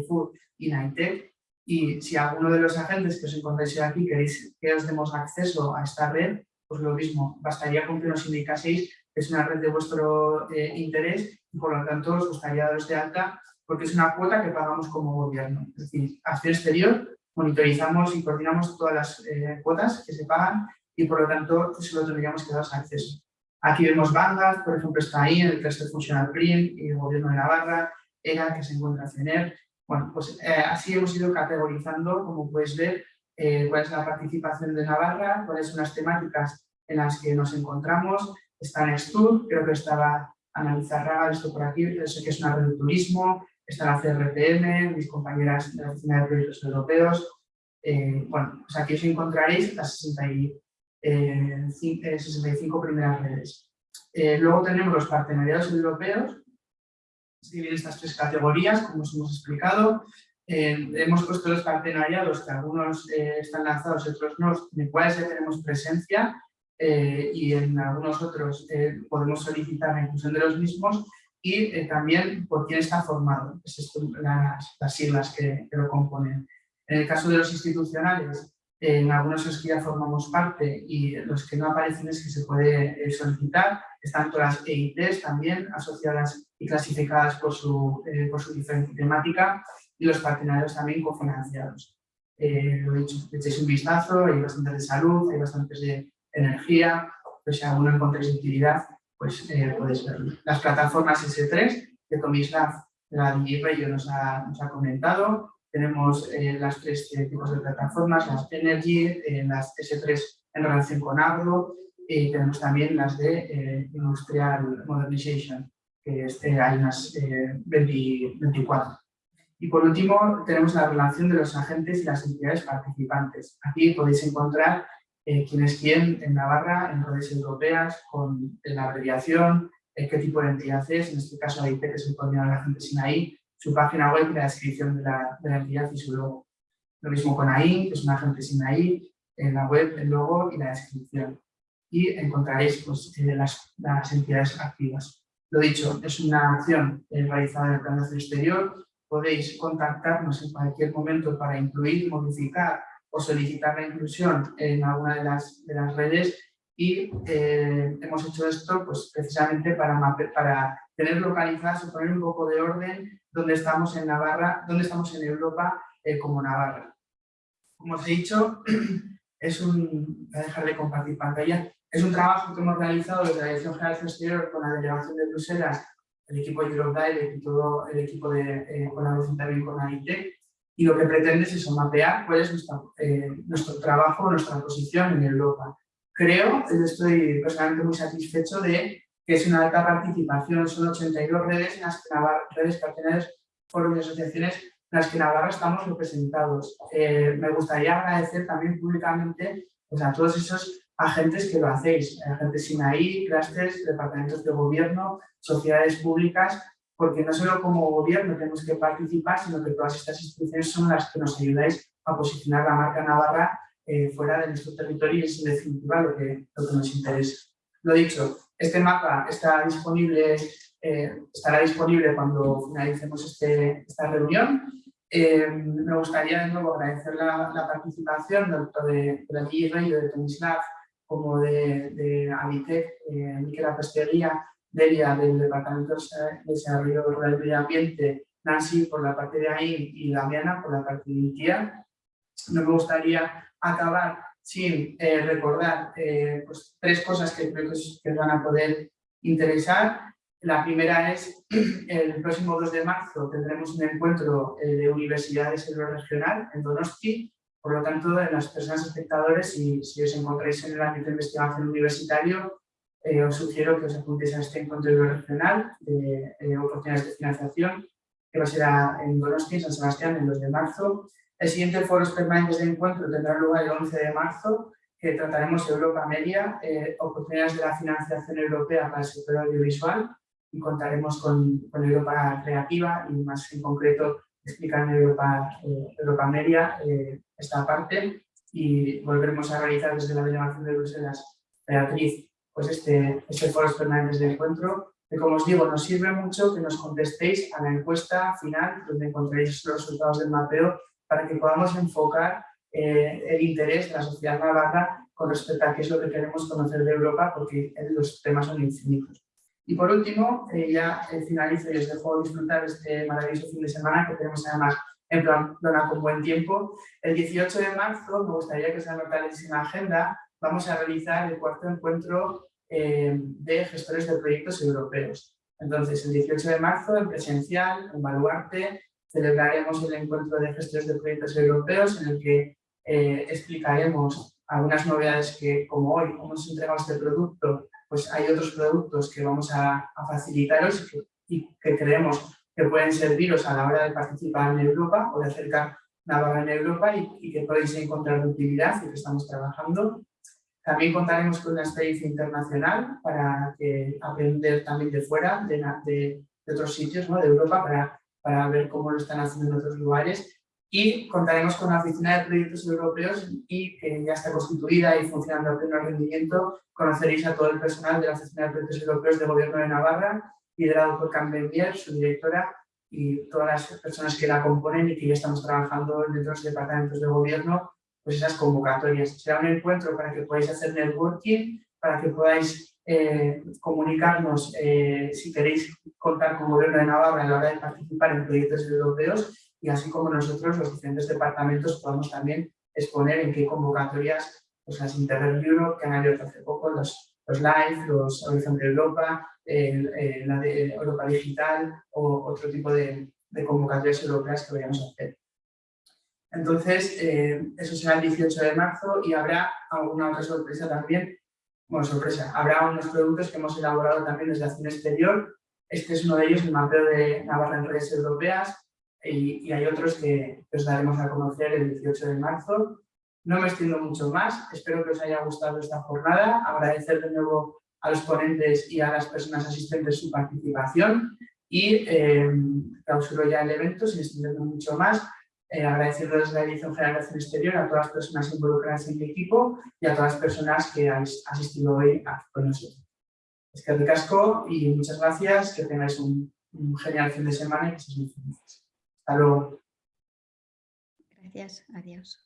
y NAITEC y si alguno de los agentes que os encontráis aquí queréis que os demos acceso a esta red, pues lo mismo, bastaría con que nos indicaseis es una red de vuestro eh, interés y por lo tanto os gustaría daros de alta porque es una cuota que pagamos como gobierno. Es decir, acción exterior, monitorizamos y coordinamos todas las eh, cuotas que se pagan y por lo tanto solo tendríamos que daros acceso. Aquí vemos Vanguard, por ejemplo, está ahí en el cluster Functional Print y el gobierno de Navarra, ERA, que se encuentra CENER. Bueno, pues eh, así hemos ido categorizando, como puedes ver, cuál es la participación de Navarra, cuáles son las temáticas en las que nos encontramos, está Nextur, creo que estaba Analizarraga, esto por aquí, sé que es una red de turismo, está la CRPM, mis compañeras de la Oficina de Proyectos Europeos. Eh, bueno, pues aquí os encontraréis las 65 eh, primeras redes. Eh, luego tenemos los partenariados europeos, se dividen estas tres categorías, como os hemos explicado. Hemos puesto los partenariados, que algunos están lanzados y otros no, en cuáles ya tenemos presencia, eh, y en algunos otros eh, podemos solicitar la inclusión de los mismos y eh, también por quién está formado, es las, las, siglas que, lo componen. En el caso de los institucionales, en algunos es que ya formamos parte y los que no aparecen es que se puede solicitar, están todas las EITs también asociadas y clasificadas por su, por su diferente temática y los partenarios también cofinanciados. lo he dicho, echéis un vistazo, hay bastantes de salud, hay bastantes de energía, pues si alguno encontréis utilidad, pues eh, podéis verlo. Las plataformas S3 que Tomislav, la DigiRayo nos ha, nos ha comentado, tenemos eh, las tres eh, tipos de plataformas, las Energy, las S3 en relación con agro y tenemos también las de Industrial Modernization, que este, hay unas 24. Y por último, tenemos la relación de los agentes y las entidades participantes. Aquí podéis encontrar eh, quién es quién en Navarra, en redes europeas, con la abreviación, eh, qué tipo de entidad es, en este caso AIT, que es el coordinador de agentes SINAI, su página web la descripción de la, de la entidad y su logo. Lo mismo con AI, que es un agente SINAI, en la web, el logo y la descripción. Y encontraréis pues, eh, las, las entidades activas. Lo dicho, es una acción eh, realizada en el plan de exterior. Podéis contactarnos en cualquier momento para incluir, modificar o solicitar la inclusión en alguna de las, de las redes y eh, hemos hecho esto pues, precisamente para, para tener localizadas o poner un poco de orden donde estamos en Navarra, donde estamos en Europa eh, como Navarra. Como os he dicho, *clears throat* es un, voy a dejar de compartir pantalla, es un trabajo que hemos realizado desde la Dirección General de Exterior con la Delegación de Bruselas, el equipo de Europe Direct y todo el equipo de eh, colaboración también con AIT, y lo que pretende es mapear cuál es nuestro, eh, nuestro trabajo, nuestra posición en Europa. Creo, y estoy personalmente muy satisfecho de que es una alta participación, son 82 redes en las que Navarra, redes carteles, foros y asociaciones en las que Navarra estamos representados. Eh, me gustaría agradecer también públicamente pues, a todos esos agentes que lo hacéis, agentes SINAI, clústeres, departamentos de gobierno, sociedades públicas, porque no solo como gobierno tenemos que participar, sino que todas estas instituciones son las que nos ayudáis a posicionar la marca Navarra eh, fuera de nuestro territorio y es en definitiva lo que, lo que nos interesa. Lo dicho, este mapa está disponible, eh, estará disponible cuando finalicemos este, esta reunión. Eh, me gustaría de nuevo agradecer la, participación tanto de, de la Rey, de Tomislav, como de, de Avitec, eh, Miquela Pesteguía, Delia del Departamento de Desarrollo Rural y Medio Ambiente, Nancy por la parte de ahí y Damiana por la parte de IKEA. No me gustaría acabar sin eh, recordar eh, pues, tres cosas que creo que, van a poder interesar. La primera es, *clears throat* el próximo 2 de marzo tendremos un encuentro eh, de universidades en lo regional, en Donosti, por lo tanto, las personas espectadores, si, si os encontráis en el ámbito de investigación universitario, os sugiero que os apuntéis a este encuentro regional de oportunidades de financiación, que va a ser en Donosti, San Sebastián, el 2 de marzo, el siguiente foro permanentes de encuentro tendrá lugar el 11 de marzo, que trataremos Europa Media, eh, oportunidades de la financiación europea para el sector audiovisual y contaremos con, Europa Creativa y más en concreto explicar Europa, eh, Europa Media eh, esta parte y volveremos a realizar desde la delegación de Bruselas, Beatriz, pues este, este foro permanentes de encuentro que como os digo, nos sirve mucho que nos contestéis a la encuesta final donde encontraréis los resultados del mapeo para que podamos enfocar eh, el interés de la sociedad navarra con respecto a qué es lo que queremos conocer de Europa, porque los temas son infinitos. Y por último, eh, ya finalizo y os dejo disfrutar este maravilloso fin de semana que tenemos además en plan con buen tiempo. El 18 de marzo, me gustaría que se anotarais en la agenda, vamos a realizar el cuarto encuentro eh, de gestores de proyectos europeos. Entonces, el 18 de marzo, en presencial, en Baluarte, celebraremos el encuentro de gestores de proyectos europeos en el que eh, explicaremos algunas novedades que, como hoy hemos entregado este producto, pues hay otros productos que vamos a, facilitaros y que, creemos que pueden serviros a la hora de participar en Europa o de acercar Navarra en Europa y, que podéis encontrar utilidad y que estamos trabajando. También contaremos con una experiencia internacional para que aprender también de fuera, de, de, de otros sitios ¿no? de Europa, para para ver cómo lo están haciendo en otros lugares y contaremos con la Oficina de Proyectos Europeos y que ya está constituida y funcionando a pleno rendimiento. Conoceréis a todo el personal de la Oficina de Proyectos Europeos del Gobierno de Navarra, liderado por Carmen su directora, y todas las personas que la componen y que ya estamos trabajando en los departamentos de gobierno, pues esas convocatorias. Será un encuentro para que podáis hacer networking, para que podáis eh, comunicarnos eh, si queréis contar con el Gobierno de Navarra a la hora de participar en proyectos europeos y así como nosotros, los diferentes departamentos, podemos también exponer en qué convocatorias pues, las Interreg Europe, que han abierto hace poco, los, los LIFE, los Horizon de Europa, la de Europa Digital o otro tipo de, de convocatorias europeas que vayamos a hacer. Entonces, eh, eso será el 18 de marzo y habrá alguna otra sorpresa también bueno, sorpresa, habrá unos productos que hemos elaborado también desde Acción Exterior. Este es uno de ellos, el mapeo de Navarra en redes europeas. y, y hay otros que os daremos a conocer el 18 de marzo. No me extiendo mucho más, espero que os haya gustado esta jornada, agradecer de nuevo a los ponentes y a las personas asistentes su participación y eh, clausuro ya el evento sin extenderme mucho más, eh, agradeciendo desde la Dirección General de Acción Exterior a todas las personas involucradas en el equipo y a todas las personas que han asistido hoy con nosotros. Es que casco y muchas gracias, que tengáis un, un genial fin de semana y que seáis muy felices. Hasta luego. Gracias, adiós.